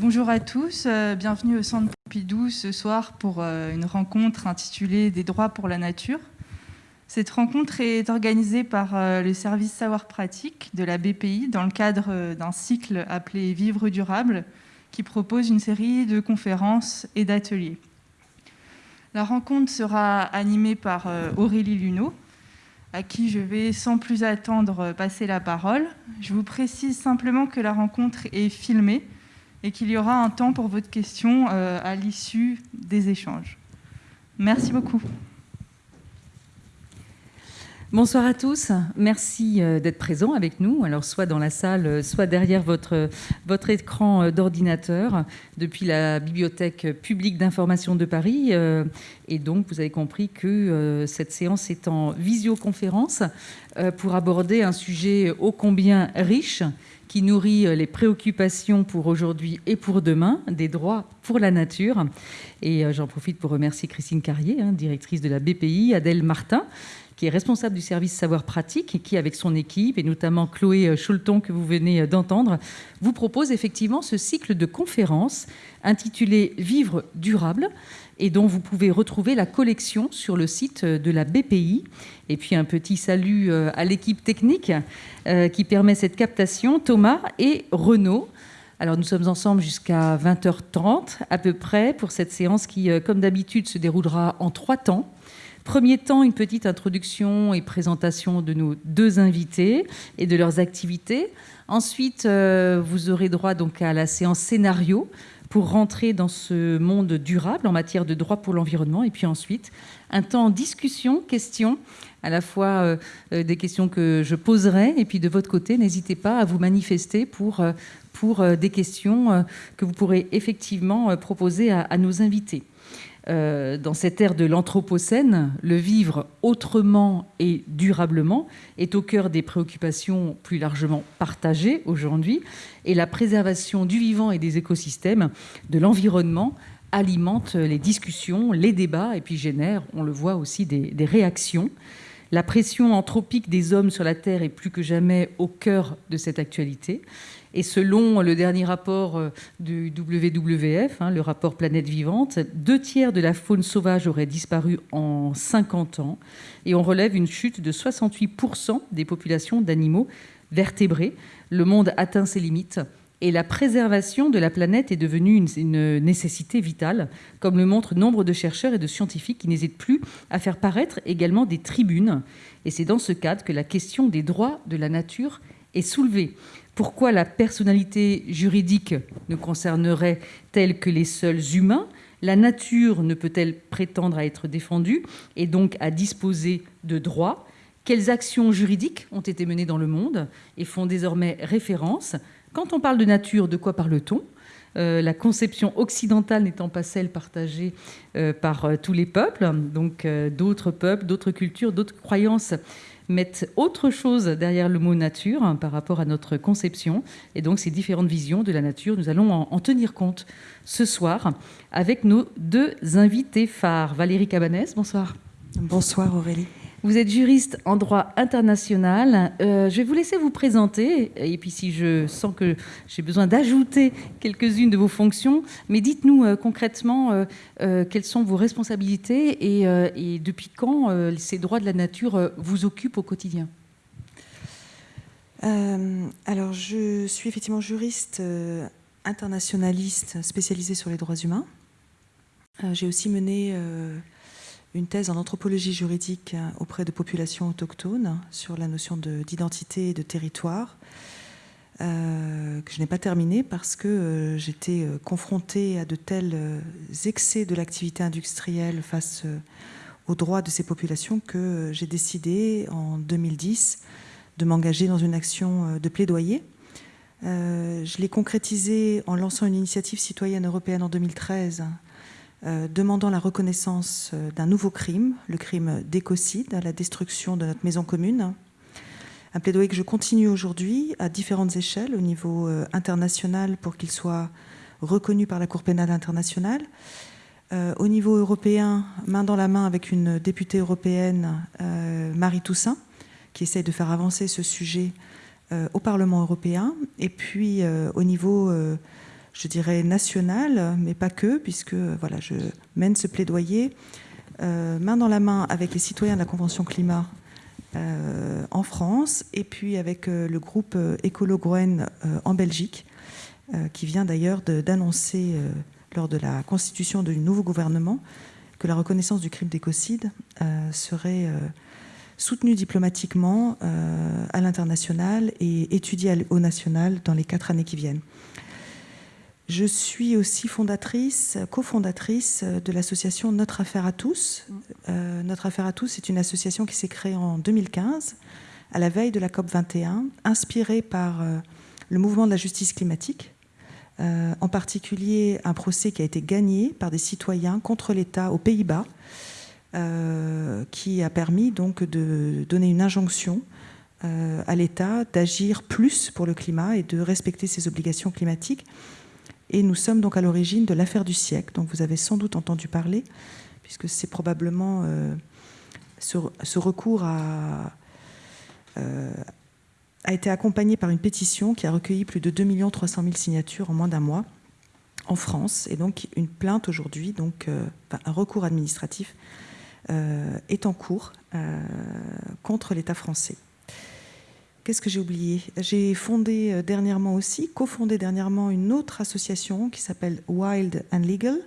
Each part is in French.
Bonjour à tous, euh, bienvenue au Centre Pompidou ce soir pour euh, une rencontre intitulée Des droits pour la nature. Cette rencontre est organisée par euh, le service savoir pratique de la BPI dans le cadre d'un cycle appelé Vivre durable qui propose une série de conférences et d'ateliers. La rencontre sera animée par Aurélie Luneau, à qui je vais sans plus attendre passer la parole. Je vous précise simplement que la rencontre est filmée et qu'il y aura un temps pour votre question euh, à l'issue des échanges. Merci beaucoup. Bonsoir à tous, merci euh, d'être présents avec nous, alors soit dans la salle, soit derrière votre, votre écran euh, d'ordinateur, depuis la Bibliothèque publique d'information de Paris. Et donc, vous avez compris que cette séance est en visioconférence pour aborder un sujet ô combien riche qui nourrit euh, les préoccupations pour aujourd'hui et pour demain, des droits pour la nature. Et euh, j'en profite pour remercier Christine Carrier, hein, directrice de la BPI, Adèle Martin, qui est responsable du service savoir pratique et qui, avec son équipe, et notamment Chloé euh, Choulton, que vous venez d'entendre, vous propose effectivement ce cycle de conférences intitulé Vivre durable et dont vous pouvez retrouver la collection sur le site de la BPI. Et puis un petit salut euh, à l'équipe technique euh, qui permet cette captation, Thomas et Renaud. Alors nous sommes ensemble jusqu'à 20h30 à peu près pour cette séance qui, euh, comme d'habitude, se déroulera en trois temps. Premier temps, une petite introduction et présentation de nos deux invités et de leurs activités. Ensuite, vous aurez droit donc à la séance scénario pour rentrer dans ce monde durable en matière de droit pour l'environnement. Et puis ensuite, un temps en discussion, questions, à la fois euh, euh, des questions que je poserai, et puis de votre côté, n'hésitez pas à vous manifester pour, euh, pour des questions que vous pourrez effectivement proposer à nos invités. Euh, dans cette ère de l'Anthropocène, le vivre autrement et durablement est au cœur des préoccupations plus largement partagées aujourd'hui, et la préservation du vivant et des écosystèmes, de l'environnement, alimente les discussions, les débats, et puis génère, on le voit aussi, des, des réactions. La pression anthropique des hommes sur la Terre est plus que jamais au cœur de cette actualité. Et selon le dernier rapport euh, du WWF, hein, le rapport Planète Vivante, deux tiers de la faune sauvage aurait disparu en 50 ans. Et on relève une chute de 68% des populations d'animaux vertébrés. Le monde atteint ses limites. Et la préservation de la planète est devenue une, une, nécessité vitale, comme le montrent nombre de chercheurs et de scientifiques qui n'hésitent plus à faire paraître également des tribunes. Et c'est dans ce cadre que la question des droits de la nature est soulevée. Pourquoi la personnalité juridique ne concernerait-elle que les seuls humains? La nature ne peut-elle prétendre à être défendue et donc à disposer de droits? Quelles actions juridiques ont été menées dans le monde et font désormais référence? Quand on parle de nature, de quoi parle-t-on? Euh, la conception occidentale n'étant pas celle partagée euh, par euh, tous les peuples, donc d'autres peuples, d'autres cultures, d'autres croyances mettent autre chose derrière le mot nature hein, par rapport à notre conception. Et donc ces différentes visions de la nature, nous allons en, tenir compte ce soir avec nos deux invités phares. Valérie Cabanès, bonsoir. Bonsoir Aurélie. Vous êtes juriste en droit international. Euh, je vais vous laisser vous présenter. Et puis, si je sens que j'ai besoin d'ajouter quelques-unes de vos fonctions, mais dites-nous euh, concrètement euh, quelles sont vos responsabilités et, depuis quand ces droits de la nature vous occupent au quotidien? alors, je suis effectivement juriste internationaliste spécialisée sur les droits humains. j'ai aussi mené une thèse en anthropologie juridique euh, auprès de populations autochtones sur la notion d'identité et de territoire, euh, que je n'ai pas terminée parce que euh, j'étais confrontée à de tels excès de l'activité industrielle face aux droits de ces populations que j'ai décidé en 2010 de m'engager dans une action de plaidoyer. je l'ai concrétisé en lançant une initiative citoyenne européenne en 2013 euh, demandant la reconnaissance euh, d'un nouveau crime, le crime d'écocide, la destruction de notre maison commune. Un plaidoyer que je continue aujourd'hui à différentes échelles, au niveau euh, international pour qu'il soit reconnu par la Cour pénale internationale, au niveau européen, main dans la main avec une députée européenne, Marie Toussaint, qui essaie de faire avancer ce sujet au Parlement européen, et puis au niveau je dirais, national, mais pas que, puisque voilà, je mène ce plaidoyer main dans la main avec les citoyens de la Convention climat en France, et puis avec le groupe Écolo Groen en Belgique, qui vient d'ailleurs d'annoncer lors de la constitution du nouveau gouvernement que la reconnaissance du crime d'écocide euh, serait euh, soutenue diplomatiquement euh, à l'international et étudiée au national dans les quatre années qui viennent. Je suis aussi fondatrice, cofondatrice de l'association Notre Affaire à tous. Notre Affaire à tous est une association qui s'est créée en 2015, à la veille de la COP 21, inspirée par le mouvement de la justice climatique, euh, en particulier un procès qui a été gagné par des citoyens contre l'État aux Pays-Bas, euh, qui a permis donc de donner une injonction euh, à l'État d'agir plus pour le climat et de respecter ses obligations climatiques. Et nous sommes donc à l'origine de l'affaire du siècle, dont vous avez sans doute entendu parler, puisque c'est probablement ce, ce, recours à, a été accompagné par une pétition qui a recueilli plus de 2 300 000 signatures en moins d'un mois en France. Et donc une plainte aujourd'hui, donc euh, un recours administratif euh, est en cours euh, contre l'État français. Qu'est-ce que j'ai oublié? J'ai fondé dernièrement aussi, cofondé dernièrement une autre association qui s'appelle Wild and Legal,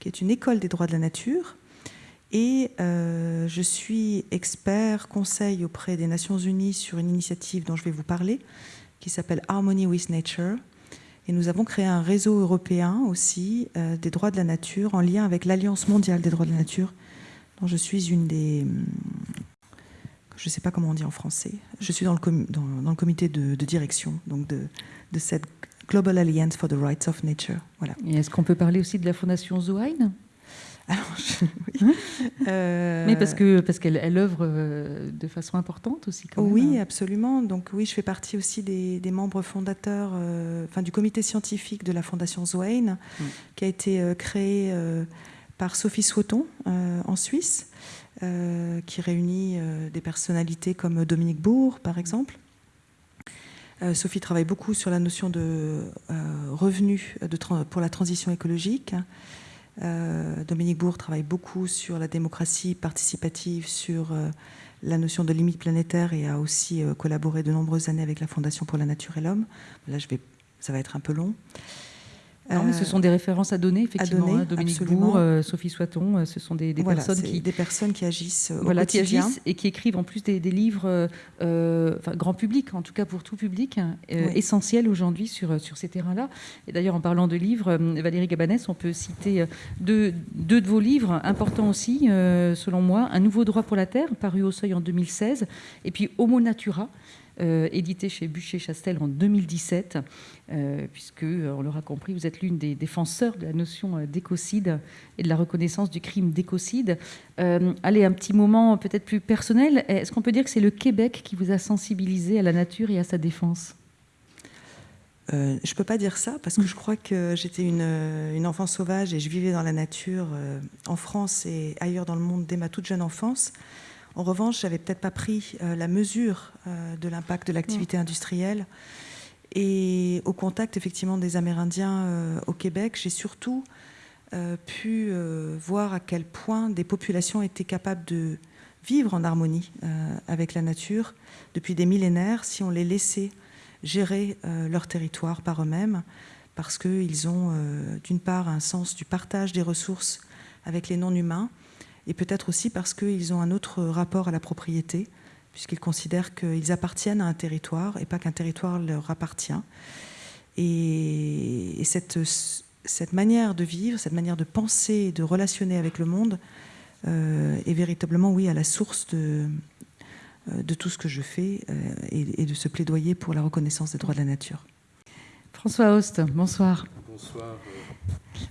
qui est une école des droits de la nature, et euh, je suis expert conseil auprès des Nations Unies sur une initiative dont je vais vous parler, qui s'appelle Harmony with Nature. Et nous avons créé un réseau européen aussi euh, des droits de la nature en lien avec l'Alliance mondiale des droits de la nature, dont je suis une des... Je ne sais pas comment on dit en français. Je suis dans le, dans, le comité de, direction donc de, de, cette Global Alliance for the Rights of Nature. Voilà. Et est-ce qu'on peut parler aussi de la Fondation alors, oui. Euh, Mais parce que parce qu'elle elle œuvre euh, de façon importante aussi. Quand oui, absolument. Donc oui, je fais partie aussi des, membres fondateurs, euh, enfin du comité scientifique de la Fondation Zwain, qui a été créé par Sophie Swoton en Suisse, qui réunit des personnalités comme Dominique Bourg, par exemple. Sophie travaille beaucoup sur la notion de revenu de pour la transition écologique. Euh, Dominique Bourg travaille beaucoup sur la démocratie participative, sur euh, la notion de limite planétaire et a aussi euh, collaboré de nombreuses années avec la Fondation pour la Nature et l'Homme. Là, ça va être un peu long. Non, ce sont des références à donner, effectivement. Hein, Dominique Bourg, euh, Sophie Soiton, euh, ce sont des, personnes qui des personnes qui agissent au voilà, quotidien. qui agissent et qui écrivent en plus des, livres, euh, enfin, grand public, en tout cas pour tout public, essentiels aujourd'hui sur sur ces terrains-là. Et d'ailleurs, en parlant de livres, Valérie Gabanès, on peut citer deux, deux de vos livres importants aussi, selon moi, Un nouveau droit pour la terre, paru au Seuil en 2016, et puis Homo Natura. Euh, édité chez Bûcher-Chastel en 2017, euh, puisque, euh, on l'aura compris, vous êtes l'une des défenseurs de la notion d'écocide et de la reconnaissance du crime d'écocide. allez, un petit moment peut-être plus personnel. Est-ce qu'on peut dire que c'est le Québec qui vous a sensibilisé à la nature et à sa défense? Je ne peux pas dire ça parce que je crois que j'étais une, une, enfant sauvage et je vivais dans la nature en France et ailleurs dans le monde dès ma toute jeune enfance. En revanche, j'avais peut-être pas pris euh, la mesure euh, de l'impact de l'activité industrielle. Et au contact effectivement des Amérindiens euh, au Québec, j'ai surtout pu voir à quel point des populations étaient capables de vivre en harmonie avec la nature depuis des millénaires si on les laissait gérer leur territoire par eux-mêmes, parce qu'ils ont d'une part un sens du partage des ressources avec les non-humains, et peut-être aussi parce qu'ils ont un autre rapport à la propriété, puisqu'ils considèrent qu'ils appartiennent à un territoire et pas qu'un territoire leur appartient. Et, cette, manière de vivre, cette manière de penser, de relationner avec le monde, euh, est véritablement, oui, à la source de, euh, tout ce que je fais euh, et, et, de ce plaidoyer pour la reconnaissance des droits de la nature. François Host, bonsoir. Bonsoir.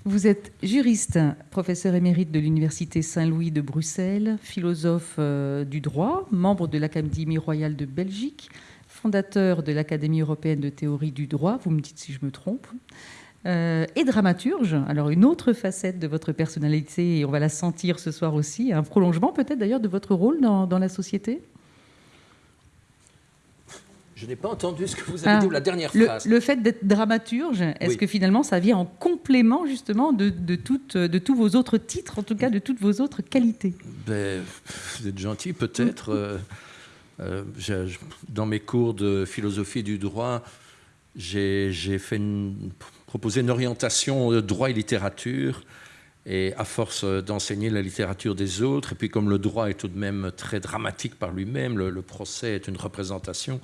Vous êtes juriste, professeur émérite de l'Université Saint-Louis de Bruxelles, philosophe euh, du droit, membre de l'Académie royale de Belgique, fondateur de l'Académie européenne de théorie du droit, vous me dites si je me trompe, euh, et dramaturge. Alors une autre facette de votre personnalité, et on va la sentir ce soir aussi, un prolongement peut-être d'ailleurs de votre rôle dans la société? Je n'ai pas entendu ce que vous avez dit dit, la dernière phrase. Le, fait d'être dramaturge, est-ce que finalement ça vient en complément justement de, de, de tous vos autres titres, en tout cas de toutes vos autres qualités? Ben, Vous êtes gentil peut-être. Euh, euh, dans mes cours de philosophie du droit, j'ai fait une, proposé une orientation droit et littérature. Et à force d'enseigner la littérature des autres, et puis comme le droit est tout de même très dramatique par lui-même, le, procès est une représentation,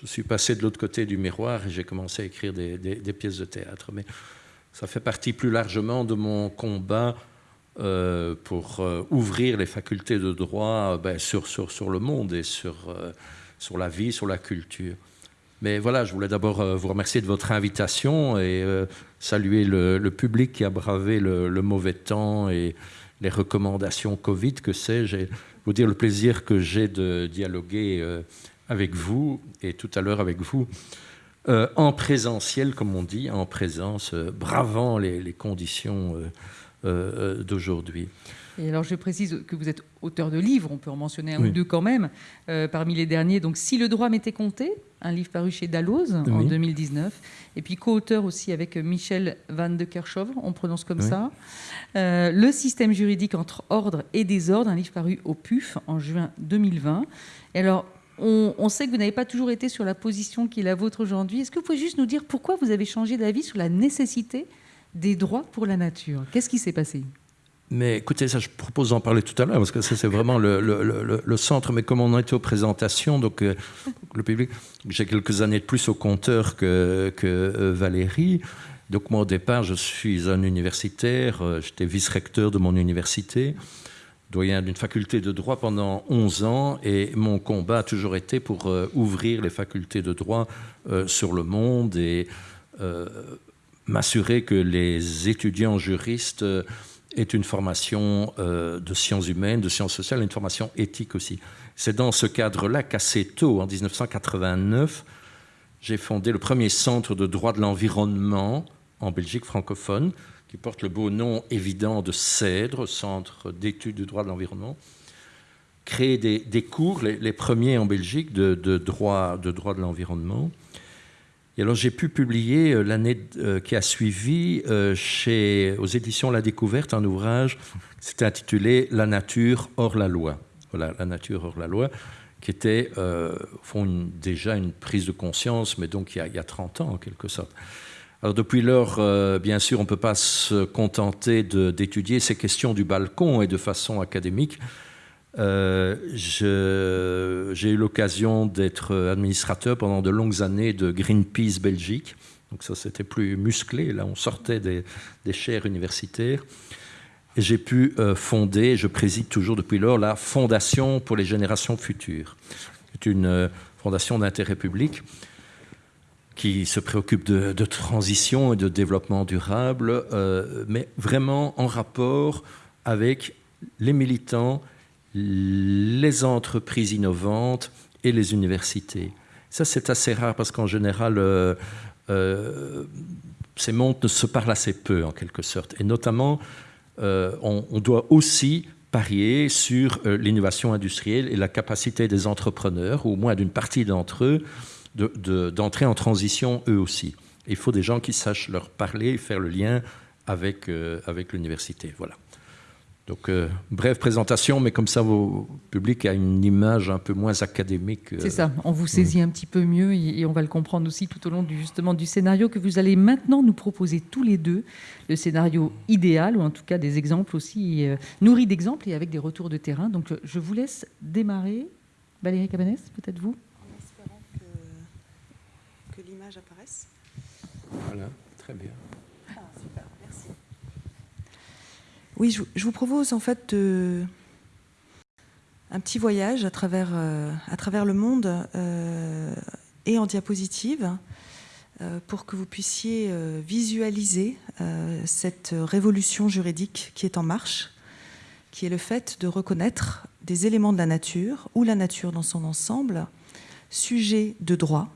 je suis passé de l'autre côté du miroir et j'ai commencé à écrire des, pièces de théâtre. Mais ça fait partie plus largement de mon combat euh, pour euh, ouvrir les facultés de droit euh, ben, sur, le monde et sur, la vie, sur la culture. Mais voilà, je voulais d'abord vous remercier de votre invitation et saluer le, public qui a bravé le, mauvais temps et les recommandations Covid, que sais-je, vous dire le plaisir que j'ai de dialoguer avec vous et tout à l'heure avec vous euh, en présentiel, comme on dit, en présence, euh, bravant les, conditions euh, d'aujourd'hui. Et alors, je précise que vous êtes auteur de livres, on peut en mentionner un ou deux quand même, parmi les derniers. Donc, Si le droit m'était compté, un livre paru chez Dalloz en 2019, et puis co-auteur aussi avec Michel Van de Kerchove, on prononce comme ça. le système juridique entre ordre et désordre, un livre paru au PUF en juin 2020. Et alors, on, sait que vous n'avez pas toujours été sur la position qui est la vôtre aujourd'hui. Est-ce que vous pouvez juste nous dire pourquoi vous avez changé d'avis sur la nécessité des droits pour la nature? Qu'est-ce qui s'est passé? Mais écoutez, ça, je propose d'en parler tout à l'heure, parce que ça, c'est vraiment le, centre. Mais comme on était aux présentations, donc euh, le public, j'ai quelques années de plus au compteur que, euh, Valérie. Donc moi, au départ, je suis un universitaire, euh, j'étais vice-recteur de mon université doyen d'une faculté de droit pendant 11 ans et mon combat a toujours été pour euh, ouvrir les facultés de droit euh, sur le monde et euh, m'assurer que les étudiants juristes aient une formation de sciences humaines, de sciences sociales, une formation éthique aussi. C'est dans ce cadre-là qu'assez tôt, en 1989, j'ai fondé le premier centre de droit de l'environnement en Belgique francophone, qui porte le beau nom évident de CEDRE, Centre d'études du droit de l'environnement, créer des, cours, les, premiers en Belgique, de, droit, de droit de l'environnement. Et alors j'ai pu publier euh, l'année euh, qui a suivi euh, chez, aux éditions La Découverte un ouvrage, c'était intitulé La nature hors la loi. Voilà, La nature hors la loi, qui était fond, déjà une prise de conscience, mais donc il y a, il y a 30 ans en quelque sorte. Depuis lors, euh, bien sûr, on ne peut pas se contenter d'étudier ces questions du balcon et de façon académique. Euh, j'ai eu l'occasion d'être administrateur pendant de longues années de Greenpeace Belgique. Donc ça, c'était plus musclé. Là, on sortait des, chaires universitaires. J'ai pu euh, fonder, je préside toujours depuis lors, la Fondation pour les générations futures. C'est une fondation d'intérêt public qui se préoccupe de, transition et de développement durable, euh, mais vraiment en rapport avec les militants, les entreprises innovantes et les universités. Ça, c'est assez rare parce qu'en général, euh, euh, ces mondes ne se parlent assez peu, en quelque sorte. Et notamment, on, on, doit aussi parier sur l'innovation industrielle et la capacité des entrepreneurs, ou au moins d'une partie d'entre eux, d'entrer en transition eux aussi. Il faut des gens qui sachent leur parler et faire le lien avec, euh, avec l'université. Voilà. Donc, euh, brève présentation, mais comme ça, vos public a une image un peu moins académique. Euh. C'est ça, on vous saisit un petit peu mieux et, on va le comprendre aussi tout au long du, justement du scénario que vous allez maintenant nous proposer tous les deux, le scénario idéal, ou en tout cas des exemples aussi nourris d'exemples et avec des retours de terrain. Donc, je vous laisse démarrer. Valérie Cabanès, peut-être vous? Voilà, très bien. Ah, super, merci. Oui, je, vous propose en fait un petit voyage à travers, euh, à travers le monde euh, et en diapositive euh, pour que vous puissiez visualiser cette révolution juridique qui est en marche, qui est le fait de reconnaître des éléments de la nature ou la nature dans son ensemble, sujet de droit.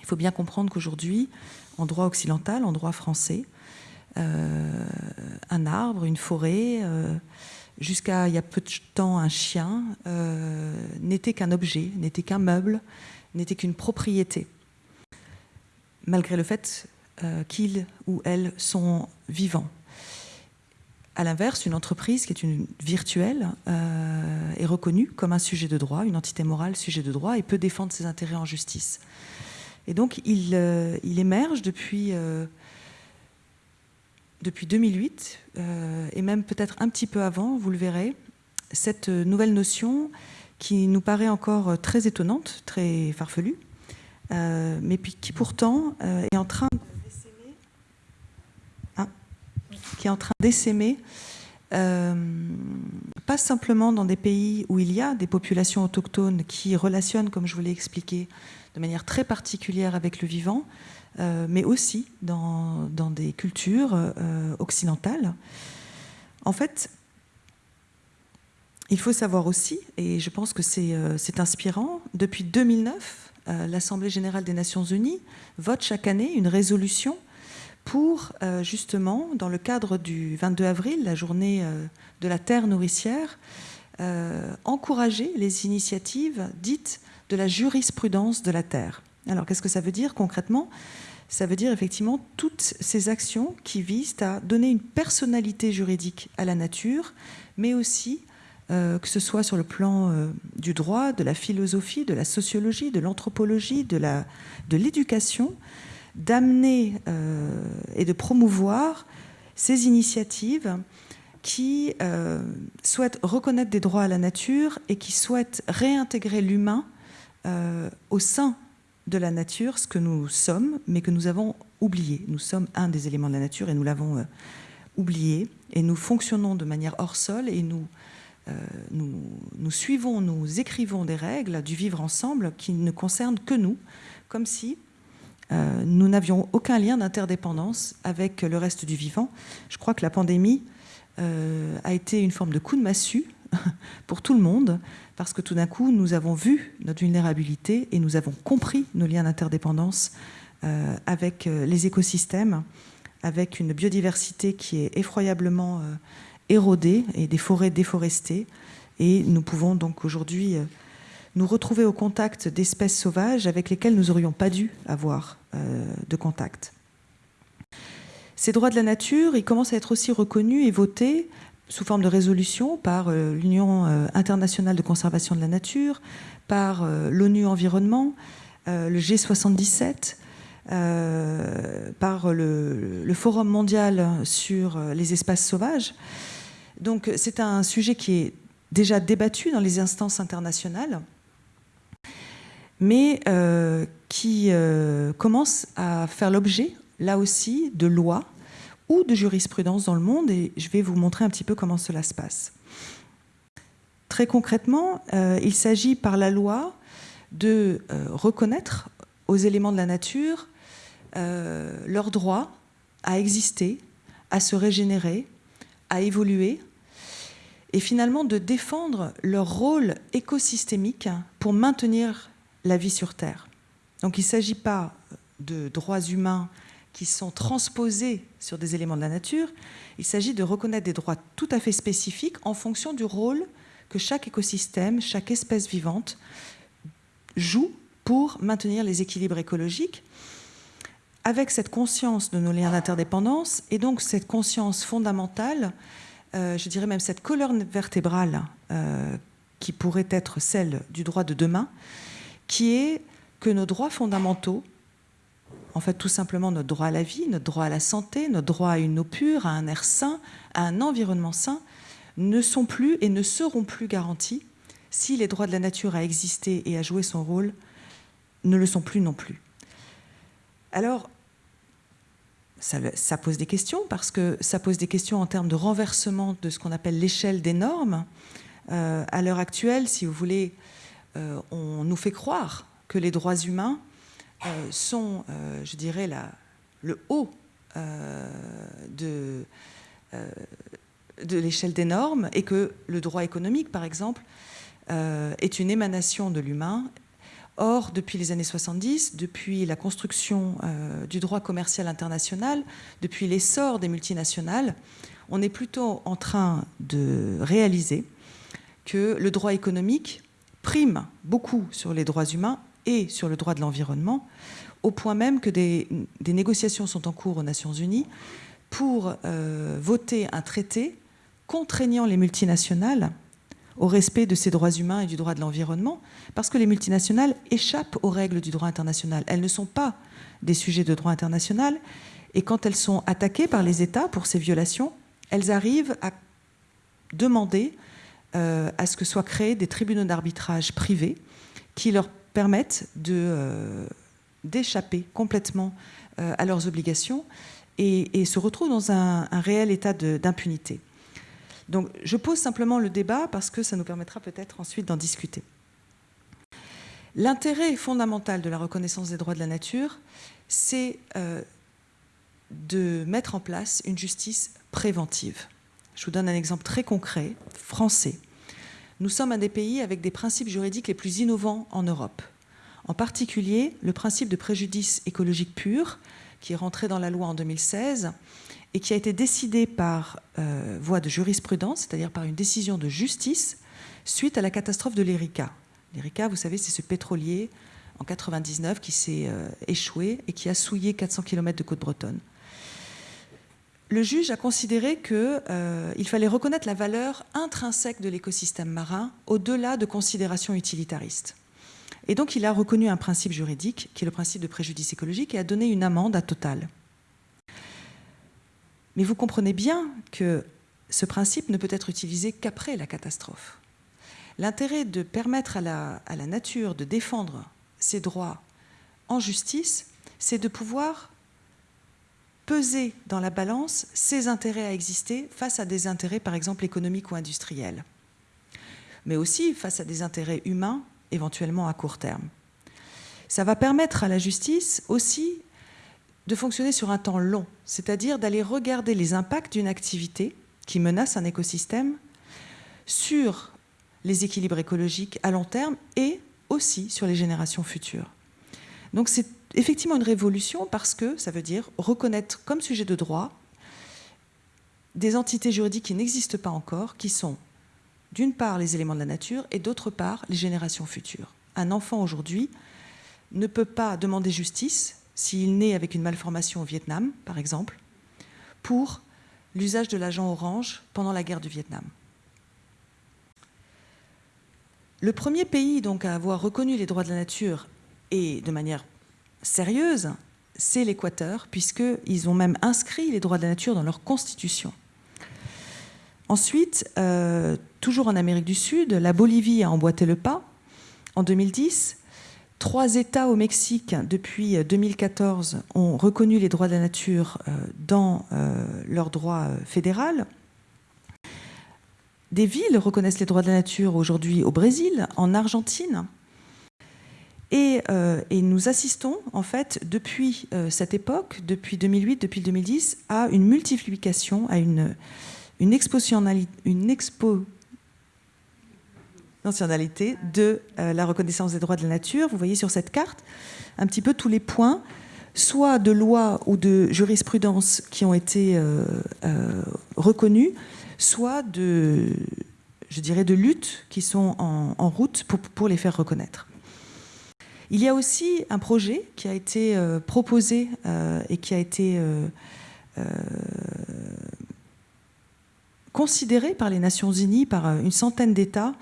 Il faut bien comprendre qu'aujourd'hui, en droit occidental, en droit français. Euh, un arbre, une forêt, euh, jusqu'à il y a peu de temps un chien, n'était qu'un objet, n'était qu'un meuble, n'était qu'une propriété, malgré le fait qu'ils ou elles sont vivants. À l'inverse, une entreprise qui est une virtuelle euh, est reconnue comme un sujet de droit, une entité morale sujet de droit et peut défendre ses intérêts en justice. Et donc, il, euh, émerge depuis, euh, depuis 2008, et même peut-être un petit peu avant, vous le verrez, cette nouvelle notion qui nous paraît encore très étonnante, très farfelue, mais qui pourtant est en train qui est en train d'essaimer, euh, pas simplement dans des pays où il y a des populations autochtones qui relationnent, comme je vous l'ai expliqué, de manière très particulière avec le vivant, euh, mais aussi dans, des cultures euh, occidentales. En fait, il faut savoir aussi, et je pense que c'est inspirant, depuis 2009, l'Assemblée générale des Nations unies vote chaque année une résolution pour euh, justement, dans le cadre du 22 avril, la journée euh, de la terre nourricière, euh, encourager les initiatives dites de la jurisprudence de la terre. Alors qu'est-ce que ça veut dire concrètement? Ça veut dire effectivement toutes ces actions qui visent à donner une personnalité juridique à la nature, mais aussi que ce soit sur le plan du droit, de la philosophie, de la sociologie, de l'anthropologie, de l'éducation, de d'amener euh, et de promouvoir ces initiatives qui euh, souhaitent reconnaître des droits à la nature et qui souhaitent réintégrer l'humain euh, au sein de la nature, ce que nous sommes, mais que nous avons oublié. Nous sommes un des éléments de la nature et nous l'avons oublié. Et nous fonctionnons de manière hors sol et nous, nous, suivons, nous écrivons des règles du vivre ensemble qui ne concernent que nous, comme si euh, nous n'avions aucun lien d'interdépendance avec le reste du vivant. Je crois que la pandémie euh, a été une forme de coup de massue pour tout le monde, parce que tout d'un coup, nous avons vu notre vulnérabilité et nous avons compris nos liens d'interdépendance euh, avec les écosystèmes, avec une biodiversité qui est effroyablement érodée et des forêts déforestées. Et nous pouvons donc aujourd'hui nous retrouver au contact d'espèces sauvages avec lesquelles nous n'aurions pas dû avoir euh, de contact. Ces droits de la nature, ils commencent à être aussi reconnus et votés sous forme de résolution par euh, l'Union euh, internationale de conservation de la nature, par l'ONU Environnement, le G77, par le, Forum mondial sur les espaces sauvages. Donc c'est un sujet qui est déjà débattu dans les instances internationales mais euh, qui euh, commence à faire l'objet, là aussi, de lois ou de jurisprudence dans le monde, et je vais vous montrer un petit peu comment cela se passe. Très concrètement, euh, il s'agit par la loi de reconnaître aux éléments de la nature leur droit à exister, à se régénérer, à évoluer, et finalement de défendre leur rôle écosystémique pour maintenir la vie sur Terre. Donc il ne s'agit pas de droits humains qui sont transposés sur des éléments de la nature, il s'agit de reconnaître des droits tout à fait spécifiques en fonction du rôle que chaque écosystème, chaque espèce vivante joue pour maintenir les équilibres écologiques. Avec cette conscience de nos liens d'interdépendance et donc cette conscience fondamentale, euh, je dirais même cette colonne vertébrale euh, qui pourrait être celle du droit de demain, qui est que nos droits fondamentaux, en fait tout simplement notre droit à la vie, notre droit à la santé, notre droit à une eau pure, à un air sain, à un environnement sain, ne sont plus et ne seront plus garantis si les droits de la nature à exister et à jouer son rôle ne le sont plus non plus. Alors, ça, pose des questions parce que ça pose des questions en termes de renversement de ce qu'on appelle l'échelle des normes. Euh, à l'heure actuelle, si vous voulez, euh, on nous fait croire que les droits humains sont, euh, je dirais, le haut de, de l'échelle des normes et que le droit économique, par exemple, est une émanation de l'humain. Or, depuis les années 70, depuis la construction du droit commercial international, depuis l'essor des multinationales, On est plutôt en train de réaliser que le droit économique prime beaucoup sur les droits humains et sur le droit de l'environnement, au point même que des, négociations sont en cours aux Nations Unies pour euh, voter un traité contraignant les multinationales au respect de ces droits humains et du droit de l'environnement, parce que les multinationales échappent aux règles du droit international. Elles ne sont pas des sujets de droit international, et quand elles sont attaquées par les États pour ces violations, elles arrivent à demander euh, à ce que soient créés des tribunaux d'arbitrage privés qui leur permettent euh, d'échapper complètement euh, à leurs obligations et, se retrouvent dans un, un réel état d'impunité. Donc je pose simplement le débat parce que ça nous permettra peut-être ensuite d'en discuter. L'intérêt fondamental de la reconnaissance des droits de la nature, c'est de mettre en place une justice préventive. Je vous donne un exemple très concret, français. Nous sommes un des pays avec des principes juridiques les plus innovants en Europe. En particulier, le principe de préjudice écologique pur, qui est rentré dans la loi en 2016 et qui a été décidé par euh, voie de jurisprudence, c'est-à-dire par une décision de justice, suite à la catastrophe de l'Erika. L'Erika, vous savez, c'est ce pétrolier en 99 qui s'est euh, échoué et qui a souillé 400 km de côte bretonne le juge a considéré qu'il euh, fallait reconnaître la valeur intrinsèque de l'écosystème marin au-delà de considérations utilitaristes. Et donc il a reconnu un principe juridique, qui est le principe de préjudice écologique, et a donné une amende à Total. Mais vous comprenez bien que ce principe ne peut être utilisé qu'après la catastrophe. L'intérêt de permettre à la, à la nature de défendre ses droits en justice, c'est de pouvoir peser dans la balance ses intérêts à exister face à des intérêts, par exemple, économiques ou industriels, mais aussi face à des intérêts humains, éventuellement à court terme. Ça va permettre à la justice aussi de fonctionner sur un temps long, c'est-à-dire d'aller regarder les impacts d'une activité qui menace un écosystème sur les équilibres écologiques à long terme et aussi sur les générations futures. Donc c'est effectivement une révolution parce que ça veut dire reconnaître comme sujet de droit des entités juridiques qui n'existent pas encore, qui sont d'une part les éléments de la nature et d'autre part les générations futures. Un enfant aujourd'hui ne peut pas demander justice s'il naît avec une malformation au Vietnam, par exemple, pour l'usage de l'agent orange pendant la guerre du Vietnam. Le premier pays donc à avoir reconnu les droits de la nature et de manière sérieuse, c'est l'Équateur, puisqu'ils ont même inscrit les droits de la nature dans leur constitution. Ensuite, euh, toujours en Amérique du Sud, la Bolivie a emboîté le pas en 2010. Trois États au Mexique, depuis 2014, ont reconnu les droits de la nature euh, dans euh, leur droit fédéral. Des villes reconnaissent les droits de la nature aujourd'hui au Brésil, en Argentine, euh, et, nous assistons, en fait, depuis euh, cette époque, depuis 2008, depuis 2010, à une multiplication, à une, une, une de euh, la reconnaissance des droits de la nature. Vous voyez sur cette carte un petit peu tous les points, soit de lois ou de jurisprudence qui ont été reconnus, soit de, je dirais, de luttes qui sont en, en route pour, pour les faire reconnaître. Il y a aussi un projet qui a été euh, proposé euh, et qui a été euh, considéré par les Nations Unies, par une centaine d'États,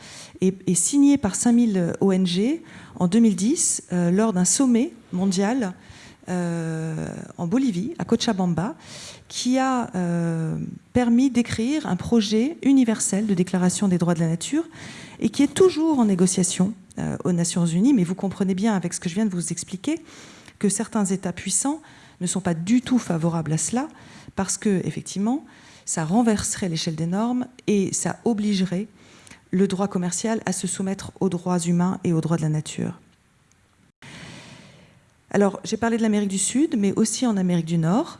et, signé par 5000 ONG en 2010 lors d'un sommet mondial en Bolivie, à Cochabamba, qui a permis d'écrire un projet universel de déclaration des droits de la nature et qui est toujours en négociation euh, aux Nations Unies, mais vous comprenez bien avec ce que je viens de vous expliquer que certains États puissants ne sont pas du tout favorables à cela, parce que effectivement, ça renverserait l'échelle des normes et ça obligerait le droit commercial à se soumettre aux droits humains et aux droits de la nature. Alors, j'ai parlé de l'Amérique du Sud, mais aussi en Amérique du Nord.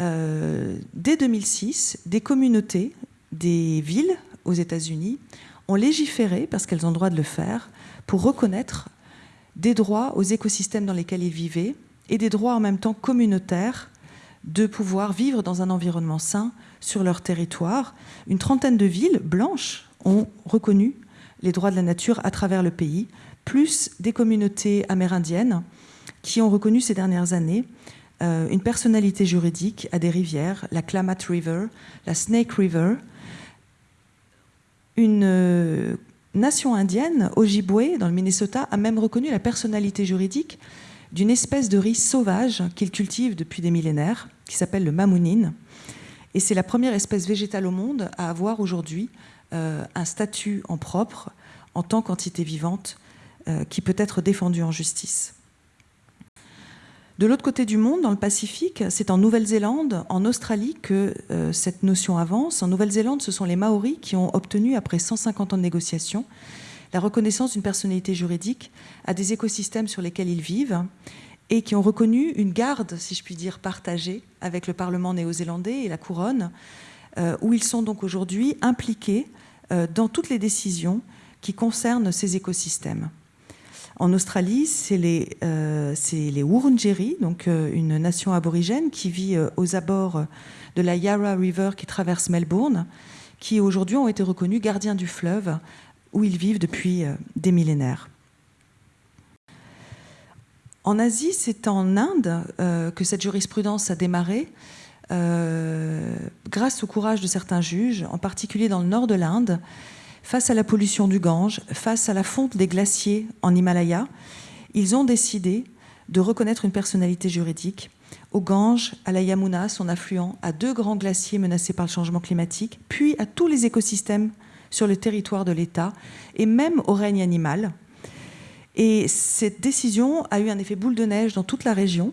Euh, dès 2006, des communautés, des villes aux États-Unis ont légiféré, parce qu'elles ont le droit de le faire, pour reconnaître des droits aux écosystèmes dans lesquels ils vivaient et des droits en même temps communautaires de pouvoir vivre dans un environnement sain sur leur territoire. Une trentaine de villes blanches ont reconnu les droits de la nature à travers le pays, plus des communautés amérindiennes qui ont reconnu ces dernières années euh, une personnalité juridique à des rivières, la Klamath River, la Snake River. Une euh, nation indienne, Ojibwe, dans le Minnesota, a même reconnu la personnalité juridique d'une espèce de riz sauvage qu'ils cultivent depuis des millénaires, qui s'appelle le mamounine. Et c'est la première espèce végétale au monde à avoir aujourd'hui euh, un statut en propre, en tant qu'entité vivante, qui peut être défendue en justice. De l'autre côté du monde, dans le Pacifique, c'est en Nouvelle-Zélande, en Australie que euh, cette notion avance. En Nouvelle-Zélande, ce sont les Maoris qui ont obtenu, après 150 ans de négociations, la reconnaissance d'une personnalité juridique à des écosystèmes sur lesquels ils vivent et qui ont reconnu une garde, si je puis dire, partagée avec le Parlement néo-zélandais et la couronne, euh, où ils sont donc aujourd'hui impliqués euh, dans toutes les décisions qui concernent ces écosystèmes. En Australie, c'est les, euh, Wurundjeri, donc euh, une nation aborigène qui vit euh, aux abords de la Yarra River qui traverse Melbourne, qui aujourd'hui ont été reconnus gardiens du fleuve où ils vivent depuis des millénaires. En Asie, c'est en Inde que cette jurisprudence a démarré, grâce au courage de certains juges, en particulier dans le nord de l'Inde, face à la pollution du Gange, face à la fonte des glaciers en Himalaya, ils ont décidé de reconnaître une personnalité juridique au Gange, à la Yamuna, son affluent, à deux grands glaciers menacés par le changement climatique, puis à tous les écosystèmes sur le territoire de l'État et même au règne animal. Et cette décision a eu un effet boule de neige dans toute la région,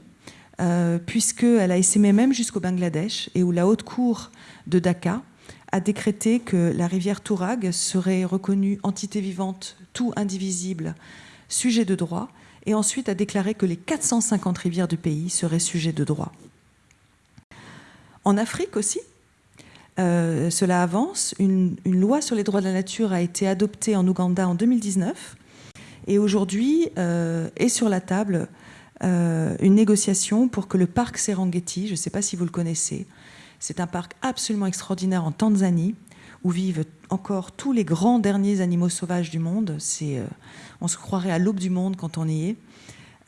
euh, puisqu'elle a essaimé même jusqu'au Bangladesh et où la haute cour de Dhaka a décrété que la rivière Tourag serait reconnue entité vivante, tout indivisible, sujet de droit, et ensuite a déclaré que les 450 rivières du pays seraient sujets de droit. En Afrique aussi, euh, cela avance. Une, loi sur les droits de la nature a été adoptée en Ouganda en 2019, et aujourd'hui euh, est sur la table euh, une négociation pour que le parc Serengeti, je ne sais pas si vous le connaissez, c'est un parc absolument extraordinaire en Tanzanie, où vivent encore tous les grands derniers animaux sauvages du monde. Euh, on se croirait à l'aube du monde quand on y est.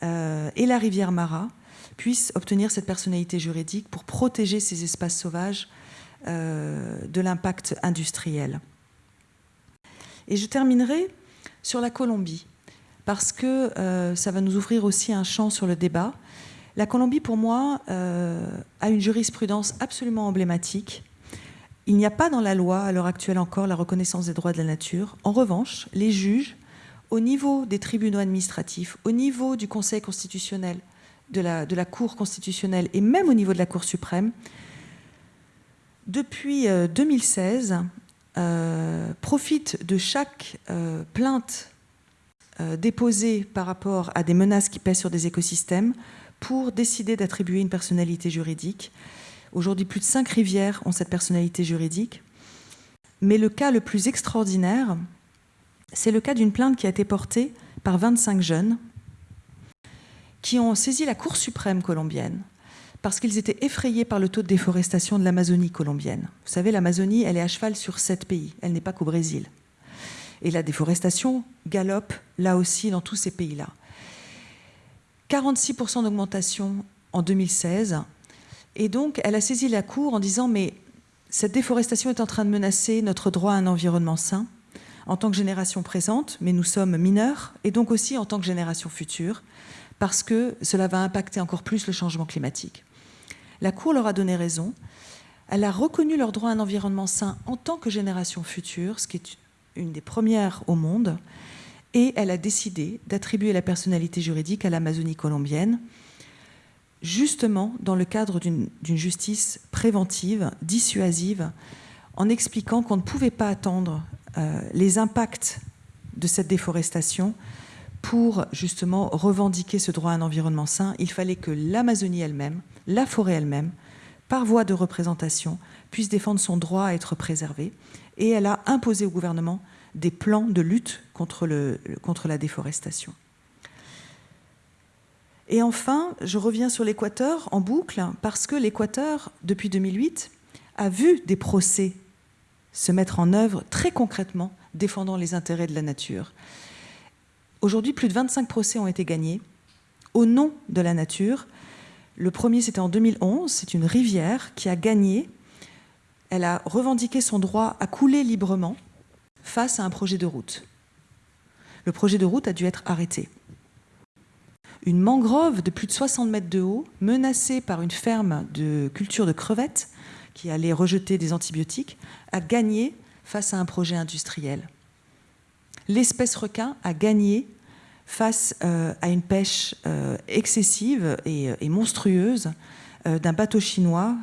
Euh, et la rivière Mara puisse obtenir cette personnalité juridique pour protéger ces espaces sauvages euh, de l'impact industriel. Et je terminerai sur la Colombie, parce que ça va nous ouvrir aussi un champ sur le débat. La Colombie, pour moi, euh, a une jurisprudence absolument emblématique. Il n'y a pas dans la loi, à l'heure actuelle encore, la reconnaissance des droits de la nature. En revanche, les juges, au niveau des tribunaux administratifs, au niveau du Conseil constitutionnel, de la, Cour constitutionnelle et même au niveau de la Cour suprême, depuis 2016, euh, euh, profitent de chaque plainte déposée par rapport à des menaces qui pèsent sur des écosystèmes pour décider d'attribuer une personnalité juridique. Aujourd'hui, plus de cinq rivières ont cette personnalité juridique. Mais le cas le plus extraordinaire, c'est le cas d'une plainte qui a été portée par 25 jeunes qui ont saisi la Cour suprême colombienne parce qu'ils étaient effrayés par le taux de déforestation de l'Amazonie colombienne. Vous savez, l'Amazonie, elle est à cheval sur sept pays, elle n'est pas qu'au Brésil. Et la déforestation galope là aussi dans tous ces pays-là. 46% d'augmentation en 2016. Et donc, elle a saisi la Cour en disant Mais cette déforestation est en train de menacer notre droit à un environnement sain en tant que génération présente, mais nous sommes mineurs, et donc aussi en tant que génération future, parce que cela va impacter encore plus le changement climatique. La Cour leur a donné raison. Elle a reconnu leur droit à un environnement sain en tant que génération future, ce qui est une des premières au monde et elle a décidé d'attribuer la personnalité juridique à l'Amazonie colombienne, justement dans le cadre d'une justice préventive, dissuasive, en expliquant qu'on ne pouvait pas attendre euh, les impacts de cette déforestation pour justement revendiquer ce droit à un environnement sain. Il fallait que l'Amazonie elle-même, la forêt elle-même, par voie de représentation, puisse défendre son droit à être préservé. Et elle a imposé au gouvernement des plans de lutte contre, la déforestation. Et enfin, je reviens sur l'Équateur en boucle, parce que l'Équateur, depuis 2008, a vu des procès se mettre en œuvre très concrètement, défendant les intérêts de la nature. Aujourd'hui, plus de 25 procès ont été gagnés au nom de la nature. Le premier, c'était en 2011. C'est une rivière qui a gagné. Elle a revendiqué son droit à couler librement face à un projet de route. Le projet de route a dû être arrêté. Une mangrove de plus de 60 mètres de haut, menacée par une ferme de culture de crevettes qui allait rejeter des antibiotiques, a gagné face à un projet industriel. L'espèce requin a gagné face euh, à une pêche euh, excessive et, et monstrueuse euh, d'un bateau chinois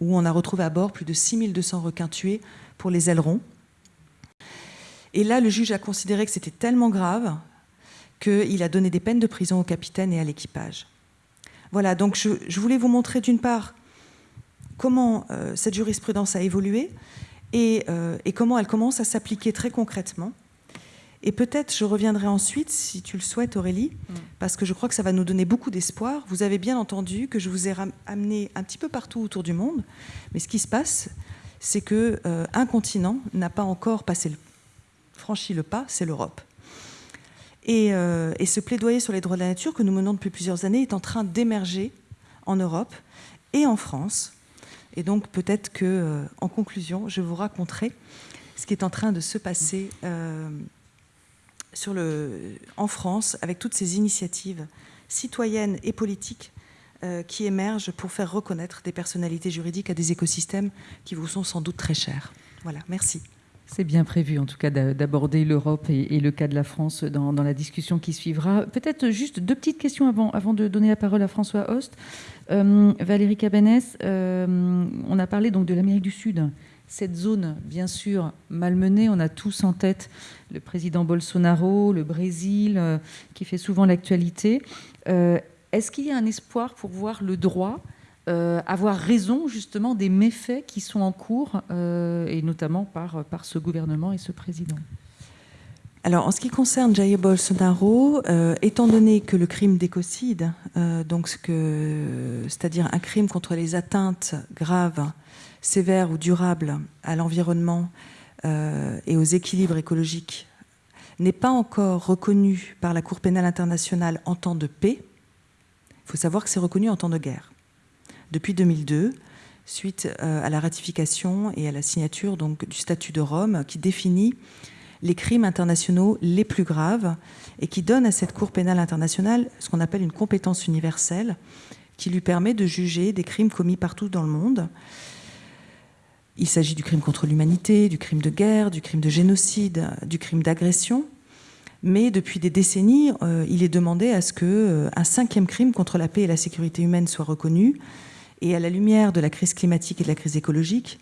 où on a retrouvé à bord plus de 6200 requins tués pour les ailerons. Et là, le juge a considéré que c'était tellement grave qu'il a donné des peines de prison au capitaine et à l'équipage. Voilà, donc je, je, voulais vous montrer d'une part comment euh, cette jurisprudence a évolué et, euh, et comment elle commence à s'appliquer très concrètement. Et peut-être je reviendrai ensuite, si tu le souhaites, Aurélie, mm. parce que je crois que ça va nous donner beaucoup d'espoir. Vous avez bien entendu que je vous ai amené un petit peu partout autour du monde, mais ce qui se passe, c'est que euh, un continent n'a pas encore passé le, franchi le pas, c'est l'Europe. Et, euh, et, ce plaidoyer sur les droits de la nature que nous menons depuis plusieurs années est en train d'émerger en Europe et en France. Et donc peut-être que, euh, en conclusion, je vous raconterai ce qui est en train de se passer. Euh, en France avec toutes ces initiatives citoyennes et politiques qui émergent pour faire reconnaître des personnalités juridiques à des écosystèmes qui vous sont sans doute très chers. Voilà, merci. C'est bien prévu, en tout cas, d'aborder l'Europe et, le cas de la France dans, la discussion qui suivra. Peut-être juste deux petites questions avant, de donner la parole à François Host. Euh, Valérie Cabanès, euh, on a parlé donc de l'Amérique du Sud cette zone, bien sûr, malmenée. On a tous en tête le président Bolsonaro, le Brésil, euh, qui fait souvent l'actualité. Est-ce qu'il y a un espoir pour voir le droit euh, avoir raison justement des méfaits qui sont en cours, euh, et notamment par, par ce gouvernement et ce président alors, en ce qui concerne Jair Bolsonaro, euh, étant donné que le crime d'écocide, c'est-à-dire un crime contre les atteintes graves sévère ou durable à l'environnement et aux équilibres écologiques n'est pas encore reconnu par la Cour pénale internationale en temps de paix, il faut savoir que c'est reconnu en temps de guerre. Depuis 2002, suite euh, à la ratification et à la signature donc, du statut de Rome qui définit les crimes internationaux les plus graves et qui donne à cette Cour pénale internationale ce qu'on appelle une compétence universelle qui lui permet de juger des crimes commis partout dans le monde il s'agit du crime contre l'humanité, du crime de guerre, du crime de génocide, du crime d'agression. Mais depuis des décennies, euh, il est demandé à ce qu'un euh, cinquième crime contre la paix et la sécurité humaine soit reconnu. Et à la lumière de la crise climatique et de la crise écologique,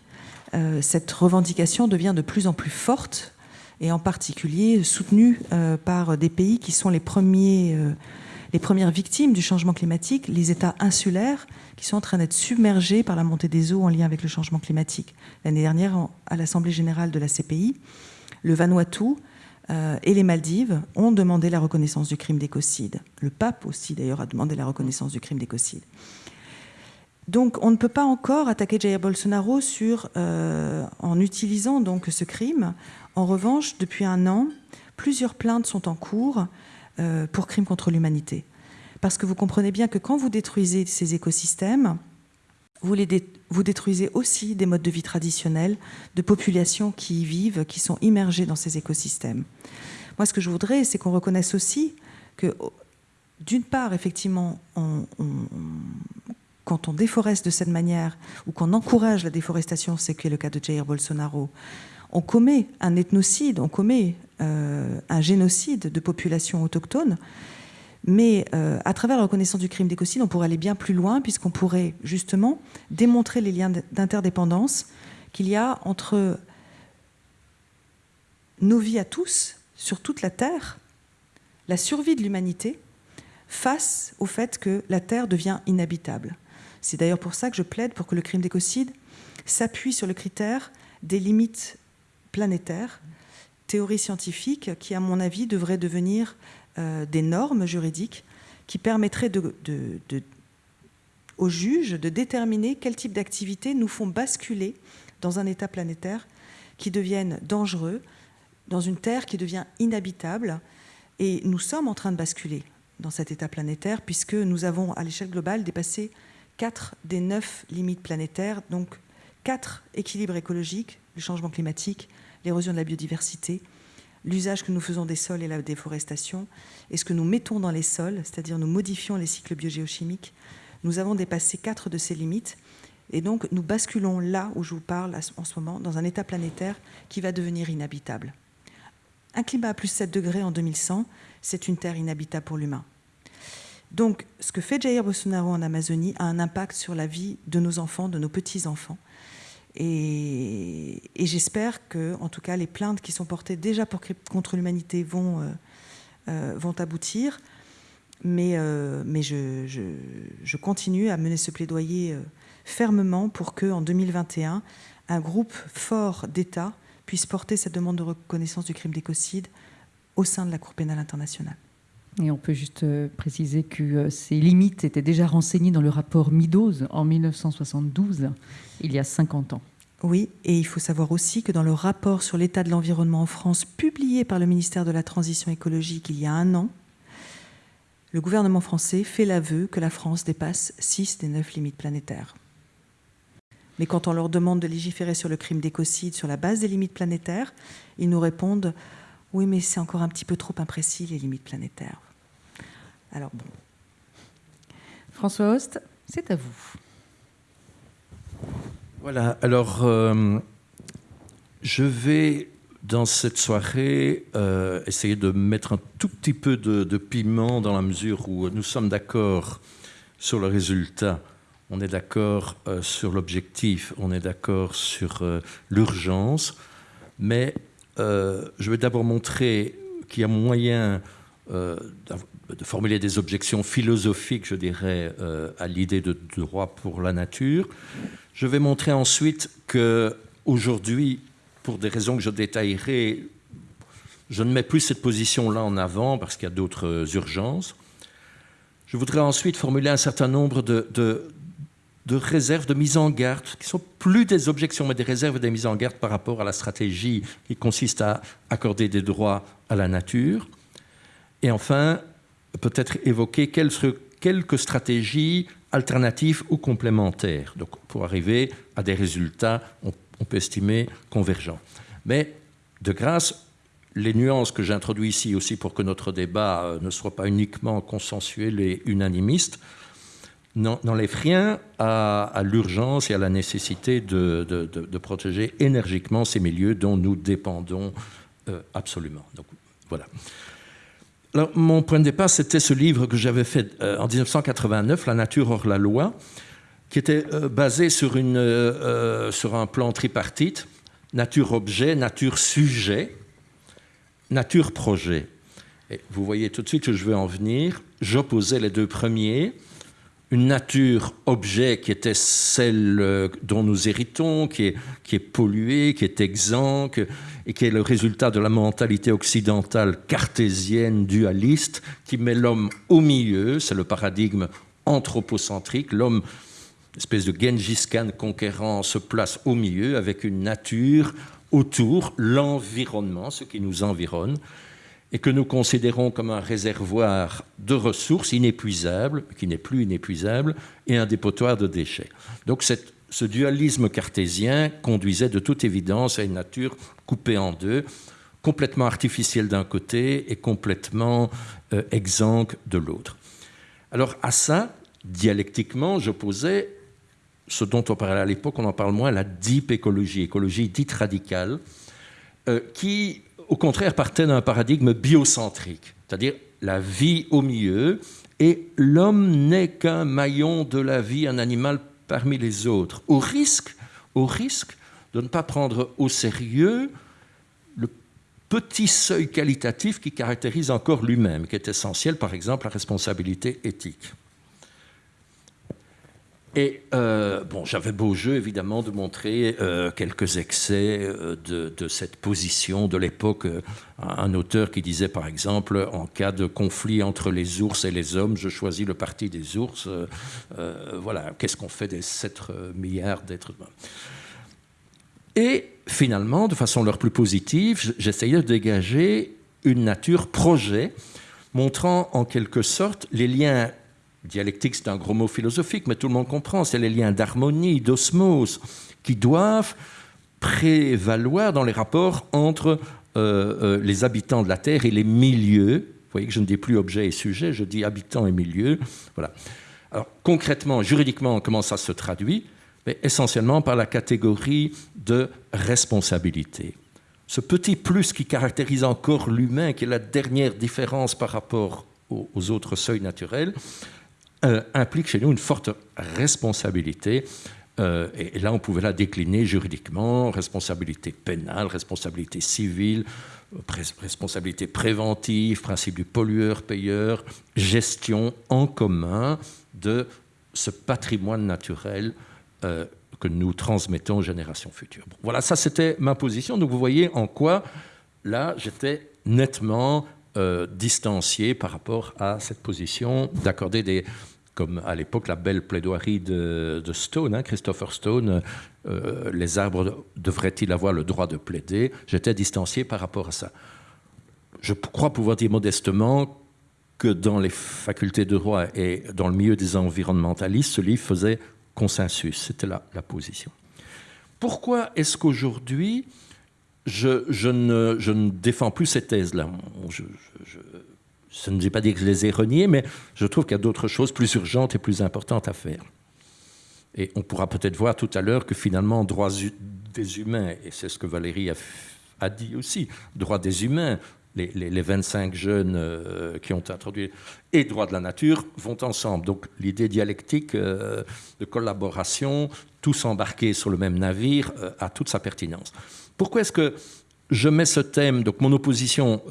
euh, cette revendication devient de plus en plus forte et en particulier soutenue euh, par des pays qui sont euh, les premières victimes du changement climatique, les États insulaires qui sont en train d'être submergés par la montée des eaux en lien avec le changement climatique. L'année dernière, à l'Assemblée générale de la CPI, le Vanuatu et les Maldives ont demandé la reconnaissance du crime d'écocide. Le pape aussi, d'ailleurs, a demandé la reconnaissance du crime d'écocide. Donc, on ne peut pas encore attaquer Jair Bolsonaro euh, en utilisant donc ce crime. En revanche, depuis un an, plusieurs plaintes sont en cours euh, pour crimes contre l'humanité. Parce que vous comprenez bien que quand vous détruisez ces écosystèmes, vous, détruisez aussi des modes de vie traditionnels de populations qui y vivent, qui sont immergées dans ces écosystèmes. Moi, ce que je voudrais, c'est qu'on reconnaisse aussi que, d'une part, effectivement, on, quand on déforeste de cette manière ou qu'on encourage la déforestation, c'est qui est le cas de Jair Bolsonaro, on commet un ethnocide, on commet euh, un génocide de populations autochtones mais euh, à travers la reconnaissance du crime d'écocide, on pourrait aller bien plus loin, puisqu'on pourrait justement démontrer les liens d'interdépendance qu'il y a entre nos vies à tous, sur toute la Terre, la survie de l'humanité, face au fait que la Terre devient inhabitable. C'est d'ailleurs pour ça que je plaide pour que le crime d'écocide s'appuie sur le critère des limites planétaires, théorie scientifique qui, à mon avis, devrait devenir euh, des normes juridiques qui permettraient aux juges de déterminer quel type d'activités nous font basculer dans un état planétaire qui devienne dangereux, dans une Terre qui devient inhabitable. Et nous sommes en train de basculer dans cet état planétaire, puisque nous avons, à l'échelle globale, dépassé 4 des 9 limites planétaires, donc 4 équilibres écologiques, le changement climatique, l'érosion de la biodiversité, l'usage que nous faisons des sols et la déforestation, et ce que nous mettons dans les sols, c'est-à-dire nous modifions les cycles biogéochimiques. Nous avons dépassé 4 de ces limites, et donc nous basculons là où je vous parle en ce moment, dans un état planétaire qui va devenir inhabitable. Un climat à plus 7 degrés en 2100, c'est une terre inhabitable pour l'humain. Donc, ce que fait Jair Bolsonaro en Amazonie a un impact sur la vie de nos enfants, de nos petits-enfants. Et, j'espère que, en tout cas, les plaintes qui sont portées déjà contre l'humanité vont, euh, euh, aboutir. Mais, euh, je, continue à mener ce plaidoyer fermement pour que, en 2021, un groupe fort d'États puisse porter cette demande de reconnaissance du crime d'écocide au sein de la Cour pénale internationale. Et on peut juste euh, préciser que euh, ces limites étaient déjà renseignées dans le rapport Meadows en 1972, il y a 50 ans. Oui, et il faut savoir aussi que dans le rapport sur l'état de l'environnement en France, publié par le ministère de la Transition écologique il y a un an, le gouvernement français fait l'aveu que la France dépasse 6 des 9 limites planétaires. Mais quand on leur demande de légiférer sur le crime d'écocide sur la base des limites planétaires, ils nous répondent oui, mais c'est encore un petit peu trop imprécis, les limites planétaires. Alors bon. François Host, c'est à vous. Voilà, alors euh, je vais dans cette soirée euh, essayer de mettre un tout petit peu de, piment dans la mesure où nous sommes d'accord sur le résultat, on est d'accord euh, sur l'objectif, on est d'accord sur l'urgence, mais euh, je vais d'abord montrer qu'il y a moyen euh, de formuler des objections philosophiques, je dirais, euh, à l'idée de droit pour la nature. Je vais montrer ensuite que aujourd'hui, pour des raisons que je détaillerai, je ne mets plus cette position-là en avant parce qu'il y a d'autres urgences. Je voudrais ensuite formuler un certain nombre de, de réserves, de mise en garde, qui sont plus des objections, mais des réserves et des mises en garde par rapport à la stratégie qui consiste à accorder des droits à la nature. Et enfin, peut-être évoquer quelques stratégies alternatives ou complémentaires, donc pour arriver à des résultats, on, on peut estimer, convergents. Mais de grâce, les nuances que j'introduis ici aussi pour que notre débat euh, ne soit pas uniquement consensuel et unanimiste, n'enlève rien à, l'urgence et à la nécessité de, protéger énergiquement ces milieux dont nous dépendons euh, absolument. Donc, voilà. Mon point de départ, c'était ce livre que j'avais fait euh, en 1989, La nature hors la loi, qui était euh, basé sur, un plan tripartite, nature-objet, nature-sujet, nature-projet. Et vous voyez tout de suite que je veux en venir. J'opposais les deux premiers une nature objet qui était celle euh, dont nous héritons, qui est, qui est polluée, qui est exempt, et qui est le résultat de la mentalité occidentale cartésienne, dualiste, qui met l'homme au milieu, c'est le paradigme anthropocentrique, l'homme, espèce de Genghis Khan conquérant, se place au milieu avec une nature autour, l'environnement, ce qui nous environne, et que nous considérons comme un réservoir de ressources inépuisables, qui n'est plus inépuisable, et un dépotoir de déchets. Donc ce dualisme cartésien conduisait de toute évidence à une nature coupée en deux, complètement artificielle d'un côté et complètement euh, de l'autre. Alors à ça, dialectiquement, j'opposais ce dont on parlait à l'époque, on en parle moins, la deep écologie, écologie dite radicale, euh, qui au contraire, partait d'un paradigme biocentrique, c'est-à-dire la vie au milieu, et l'homme n'est qu'un maillon de la vie, un animal parmi les autres, au risque, au risque de ne pas prendre au sérieux le petit seuil qualitatif qui caractérise encore lui-même, qui est essentiel, par exemple, la responsabilité éthique. Et euh, bon, j'avais beau jeu évidemment de montrer euh, quelques excès euh, de, cette position de l'époque. Un auteur qui disait par exemple, en cas de conflit entre les ours et les hommes, je choisis le parti des ours. voilà, qu'est-ce qu'on fait des 7 milliards d'êtres humains? Et finalement, de façon leur plus positive, j'essayais de dégager une nature projet montrant en quelque sorte les liens Dialectique, c'est un gros mot philosophique, mais tout le monde comprend. C'est les liens d'harmonie, d'osmose, qui doivent prévaloir dans les rapports entre euh, euh, les habitants de la Terre et les milieux. Vous voyez que je ne dis plus objet et sujet, je dis habitants et milieux. Voilà. Alors, concrètement, juridiquement, comment ça se traduit? Mais Essentiellement par la catégorie de responsabilité. Ce petit plus qui caractérise encore l'humain, qui est la dernière différence par rapport aux autres seuils naturels, euh, implique chez nous une forte responsabilité. Euh, et, là, on pouvait la décliner juridiquement, responsabilité pénale, responsabilité civile, responsabilité préventive, principe du pollueur-payeur, gestion en commun de ce patrimoine naturel euh, que nous transmettons aux générations futures. voilà, ça c'était ma position. Donc vous voyez en quoi, là, j'étais nettement distancié par rapport à cette position d'accorder des, comme à l'époque la belle plaidoirie de, Stone, hein, Christopher Stone, euh, les arbres devraient-ils avoir le droit de plaider? J'étais distancié par rapport à ça. Je crois pouvoir dire modestement que dans les facultés de droit et dans le milieu des environnementalistes, ce livre faisait consensus, c'était la, la, position. Pourquoi est-ce qu'aujourd'hui, je, ne, défends plus ces thèses-là? Je ne dis pas dire que je les ai reniés, mais je trouve qu'il y a d'autres choses plus urgentes et plus importantes à faire. Et on pourra peut-être voir tout à l'heure que finalement, droits des humains, et c'est ce que Valérie a, dit aussi, droits des humains, les, 25 jeunes euh, qui ont introduit, et droits de la nature vont ensemble. Donc l'idée dialectique euh, de collaboration, tous embarqués sur le même navire, euh, a toute sa pertinence. Pourquoi est-ce que je mets ce thème, donc mon opposition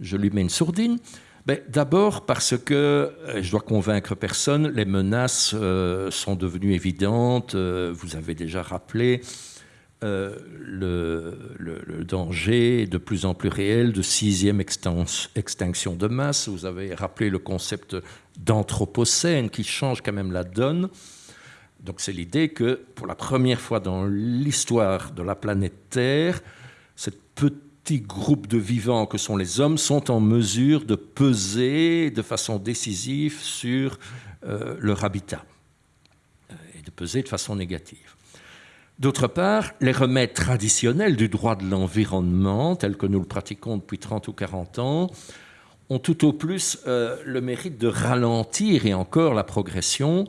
je lui mets une sourdine ben, D'abord parce que, euh, je dois convaincre personne, les menaces euh, sont devenues évidentes. Euh, vous avez déjà rappelé le, danger de plus en plus réel de sixième extinction de masse. Vous avez rappelé le concept d'anthropocène qui change quand même la donne. Donc c'est l'idée que pour la première fois dans l'histoire de la planète Terre, cette petite petits groupes de vivants que sont les hommes sont en mesure de peser de façon décisive sur euh, leur habitat euh, et de peser de façon négative. D'autre part, les remèdes traditionnels du droit de l'environnement, tels que nous le pratiquons depuis 30 ou 40 ans, ont tout au plus euh, le mérite de ralentir et encore la progression,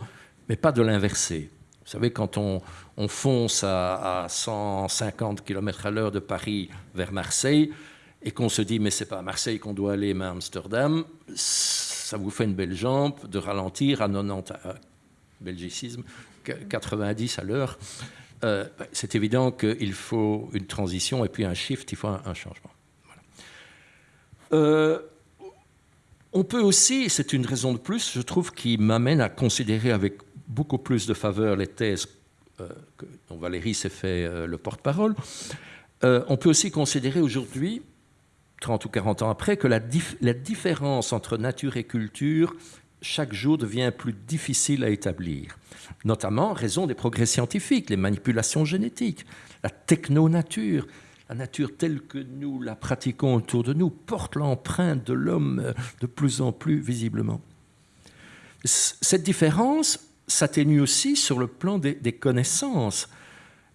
mais pas de l'inverser. Vous savez, quand on, fonce à, 150 km à l'heure de Paris vers Marseille et qu'on se dit mais c'est pas à Marseille qu'on doit aller mais à Amsterdam, ça vous fait une belle jambe de ralentir à 90, euh, belgicisme, 90 à l'heure. Euh, c'est évident qu'il faut une transition et puis un shift, il faut un, changement. Euh, on peut aussi, c'est une raison de plus, je trouve, qui m'amène à considérer avec beaucoup plus de faveur les thèses euh, dont Valérie s'est fait euh, le porte-parole. Euh, on peut aussi considérer aujourd'hui, 30 ou 40 ans après, que la, la, différence entre nature et culture, chaque jour, devient plus difficile à établir, notamment en raison des progrès scientifiques, les manipulations génétiques, la techno-nature. La nature telle que nous la pratiquons autour de nous porte l'empreinte de l'homme de plus en plus visiblement. Cette différence, s'atténue aussi sur le plan des, connaissances.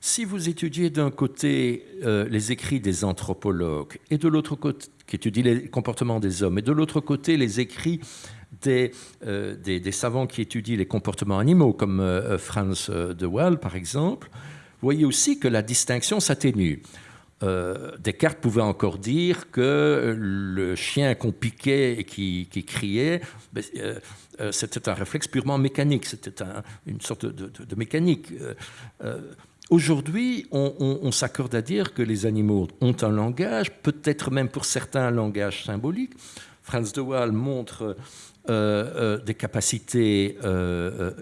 Si vous étudiez d'un côté euh, les écrits des anthropologues et de l'autre côté, qui étudient les comportements des hommes, et de l'autre côté les écrits des, euh, des, savants qui étudient les comportements animaux, comme euh, Franz de Waal par exemple, vous voyez aussi que la distinction s'atténue. Descartes pouvait encore dire que le chien qu'on piquait et qui, criait, ben, c'était un réflexe purement mécanique, c'était une sorte de, mécanique. Euh, euh, aujourd'hui, on, s'accorde à dire que les animaux ont un langage, peut-être même pour certains un langage symbolique. Franz de Waal montre des capacités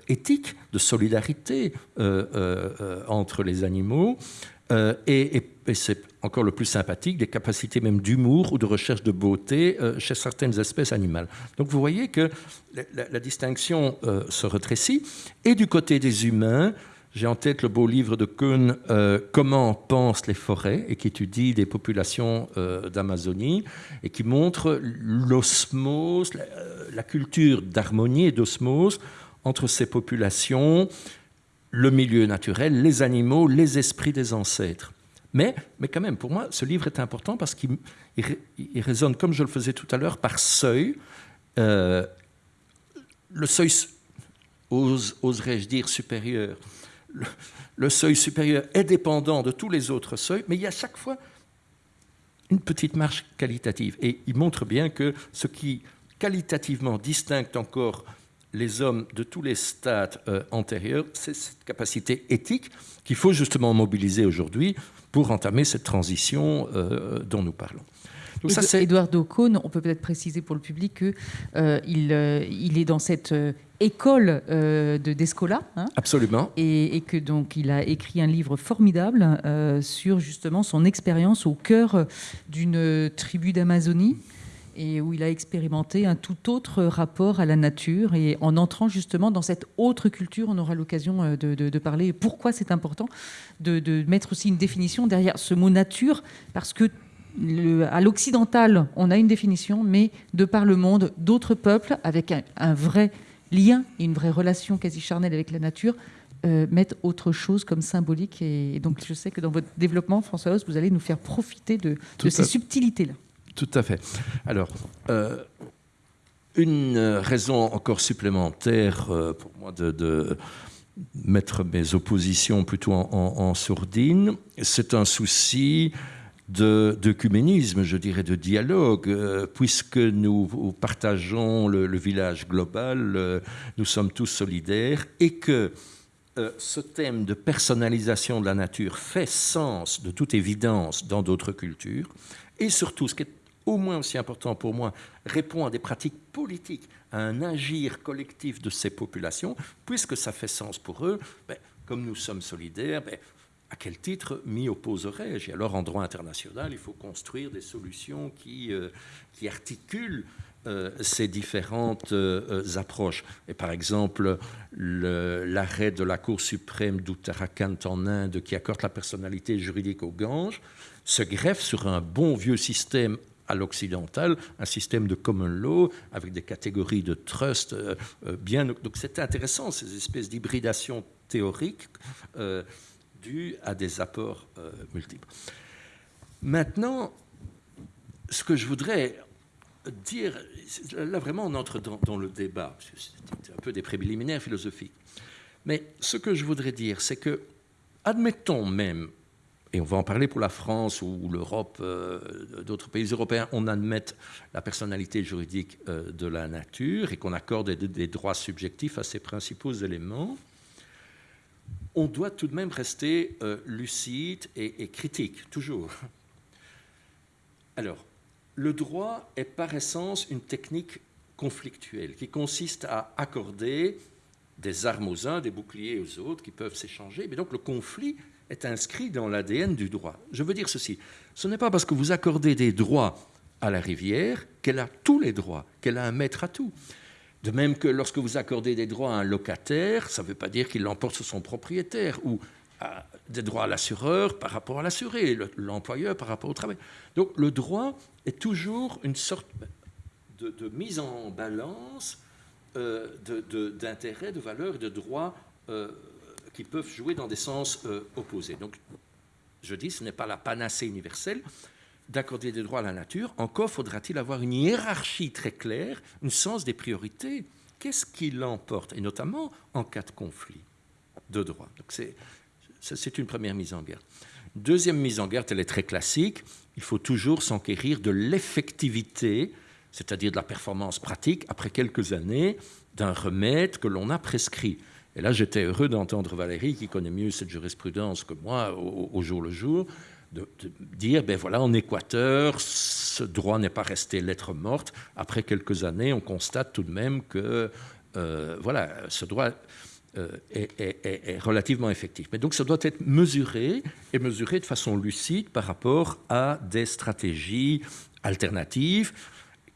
éthiques, de solidarité entre les animaux. C'est encore le plus sympathique, des capacités même d'humour ou de recherche de beauté euh, chez certaines espèces animales. Donc vous voyez que la, distinction euh, se rétrécit. Et du côté des humains, j'ai en tête le beau livre de Kuhn, euh, Comment pensent les forêts, et qui étudie des populations d'Amazonie, et qui montre l'osmose, la, culture d'harmonie et d'osmose entre ces populations, le milieu naturel, les animaux, les esprits des ancêtres. Mais, mais quand même, pour moi, ce livre est important parce qu'il il, résonne, comme je le faisais tout à l'heure, par seuil. Euh, le seuil, oserais-je dire, supérieur. Le, seuil supérieur est dépendant de tous les autres seuils, mais il y a chaque fois une petite marche qualitative. Et il montre bien que ce qui qualitativement distingue encore les hommes de tous les stades euh, antérieurs, c'est cette capacité éthique qu'il faut justement mobiliser aujourd'hui pour entamer cette transition euh, dont nous parlons. Donc ça, Eduardo Cohn, on peut peut-être préciser pour le public qu'il euh, euh, il, est dans cette école de Descola. Hein, Absolument. Et, et, que donc il a écrit un livre formidable sur justement son expérience au cœur d'une tribu d'Amazonie et où il a expérimenté un tout autre rapport à la nature. Et en entrant justement dans cette autre culture, on aura l'occasion euh, de, parler pourquoi c'est important de, mettre aussi une définition derrière ce mot nature, parce que à l'occidental, on a une définition, mais de par le monde, d'autres peuples, avec un, vrai lien et une vraie relation quasi charnelle avec la nature, euh, mettent autre chose comme symbolique. Et, donc, je sais que dans votre développement, François Hauss, vous allez nous faire profiter de, de ces subtilités-là. Tout à fait. Alors, euh, une raison encore supplémentaire euh, pour moi de, mettre mes oppositions plutôt en, sourdine, c'est un souci d'œcuménisme, je dirais, de dialogue, euh, puisque nous partageons le, village global, nous sommes tous solidaires, et que ce thème de personnalisation de la nature fait sens, de toute évidence, dans d'autres cultures, et surtout, ce qui est au moins aussi important pour moi, répond à des pratiques politiques, à un agir collectif de ces populations, puisque ça fait sens pour eux, ben, comme nous sommes solidaires, ben, à quel titre m'y opposerais-je? Et alors, en droit international, il faut construire des solutions qui, euh, articulent euh, ces différentes euh, approches. Et par exemple, l'arrêt de la Cour suprême d'Uttarakhand en Inde qui accorde la personnalité juridique aux Ganges se greffe sur un bon vieux système à l'occidental, un système de common law avec des catégories de trust euh, euh, bien. Donc c'était intéressant, ces espèces d'hybridation théorique euh, dues à des apports multiples. Maintenant, ce que je voudrais dire, là vraiment on entre dans, dans le débat, c'est un peu des préliminaires philosophiques, mais ce que je voudrais dire, c'est que, admettons même et on va en parler pour la France ou l'Europe, euh, d'autres pays européens, on admette la personnalité juridique euh, de la nature et qu'on accorde des, droits subjectifs à ces principaux éléments, on doit tout de même rester euh, lucide et, et, critique, toujours. Alors, le droit est par essence une technique conflictuelle qui consiste à accorder des armes aux uns, des boucliers aux autres qui peuvent s'échanger. Mais donc le conflit est inscrit dans l'ADN du droit. Je veux dire ceci, ce n'est pas parce que vous accordez des droits à la rivière qu'elle a tous les droits, qu'elle a un maître à tout. De même que lorsque vous accordez des droits à un locataire, ça ne veut pas dire qu'il l'emporte sur son propriétaire, ou des droits à l'assureur par rapport à l'assuré, l'employeur par rapport au travail. Donc le droit est toujours une sorte de, mise en balance euh, d'intérêts, de, valeurs de droits euh, qui peuvent jouer dans des sens euh, opposés. Donc, je dis, ce n'est pas la panacée universelle d'accorder des droits à la nature. Encore faudra-t-il avoir une hiérarchie très claire, un sens des priorités. Qu'est-ce qui l'emporte? Et notamment en cas de conflit de droit. Donc, c'est une première mise en garde. Deuxième mise en garde, elle est très classique. Il faut toujours s'enquérir de l'effectivité, c'est-à-dire de la performance pratique, après quelques années, d'un remède que l'on a prescrit. Et là, j'étais heureux d'entendre Valérie, qui connaît mieux cette jurisprudence que moi au, jour le jour, de, dire, ben voilà, en Équateur, ce droit n'est pas resté lettre morte. Après quelques années, on constate tout de même que euh, voilà, ce droit euh, est, relativement effectif. Mais donc ça doit être mesuré et mesuré de façon lucide par rapport à des stratégies alternatives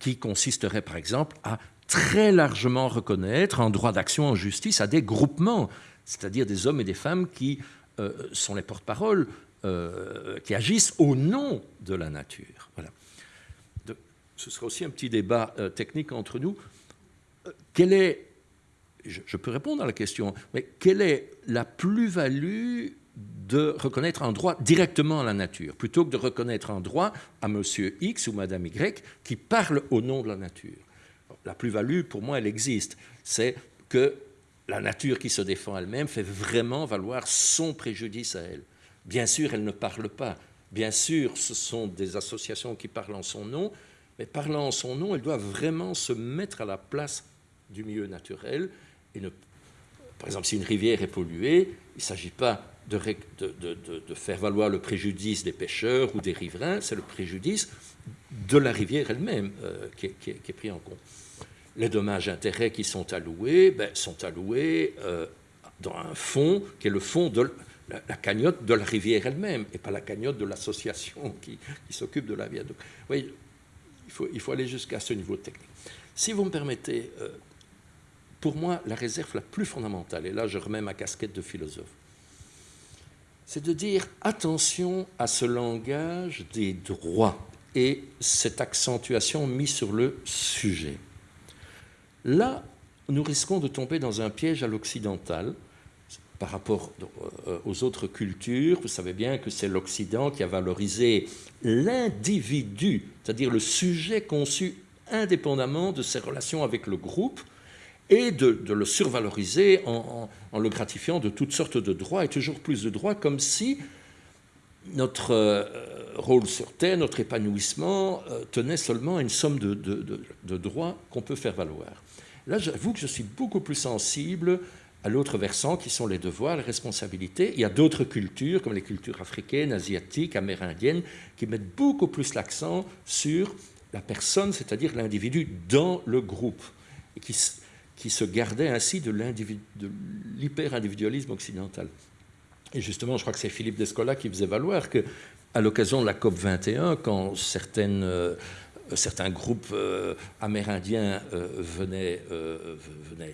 qui consisteraient par exemple à très largement reconnaître un droit d'action en justice à des groupements, c'est-à-dire des hommes et des femmes qui euh, sont les porte-parole euh, qui agissent au nom de la nature. Voilà. ce sera aussi un petit débat euh, technique entre nous. Quelle est, je, peux répondre à la question, mais quelle est la plus-value de reconnaître un droit directement à la nature, plutôt que de reconnaître un droit à monsieur X ou madame Y qui parle au nom de la nature? La plus-value, pour moi, elle existe. C'est que la nature qui se défend elle-même fait vraiment valoir son préjudice à elle. Bien sûr, elle ne parle pas. Bien sûr, ce sont des associations qui parlent en son nom, mais parlant en son nom, elle doit vraiment se mettre à la place du milieu naturel. Et. Par exemple, si une rivière est polluée, il ne s'agit pas de, de, faire valoir le préjudice des pêcheurs ou des riverains, c'est le préjudice de la rivière elle-même euh, qui, est pris en compte. Les dommages-intérêts qui sont alloués ben, sont alloués euh, dans un fonds qui est le fonds de la, cagnotte de la rivière elle-même et pas la cagnotte de l'association qui, s'occupe de la viaduc. Oui, il faut, il faut aller jusqu'à ce niveau technique. Si vous me permettez, euh, pour moi, la réserve la plus fondamentale, et là je remets ma casquette de philosophe, c'est de dire attention à ce langage des droits et cette accentuation mise sur le sujet. Là, nous risquons de tomber dans un piège à l'occidental par rapport euh, aux autres cultures, vous savez bien que c'est l'Occident qui a valorisé l'individu, c'est-à-dire le sujet conçu indépendamment de ses relations avec le groupe, et de, le survaloriser en, le gratifiant de toutes sortes de droits et toujours plus de droits, comme si notre euh, rôle sur Terre, notre épanouissement, euh, tenait seulement à une somme de, droits qu'on peut faire valoir. Là, j'avoue que je suis beaucoup plus sensible à l'autre versant qui sont les devoirs, les responsabilités. Il y a d'autres cultures, comme les cultures africaines, asiatiques, amérindiennes, qui mettent beaucoup plus l'accent sur la personne, c'est-à-dire l'individu dans le groupe, et qui, qui se gardaient ainsi de l'hyper-individualisme occidental. Et justement, je crois que c'est Philippe Descola qui faisait valoir que, à l'occasion de la COP 21, quand euh, certains groupes euh, amérindiens euh, venaient,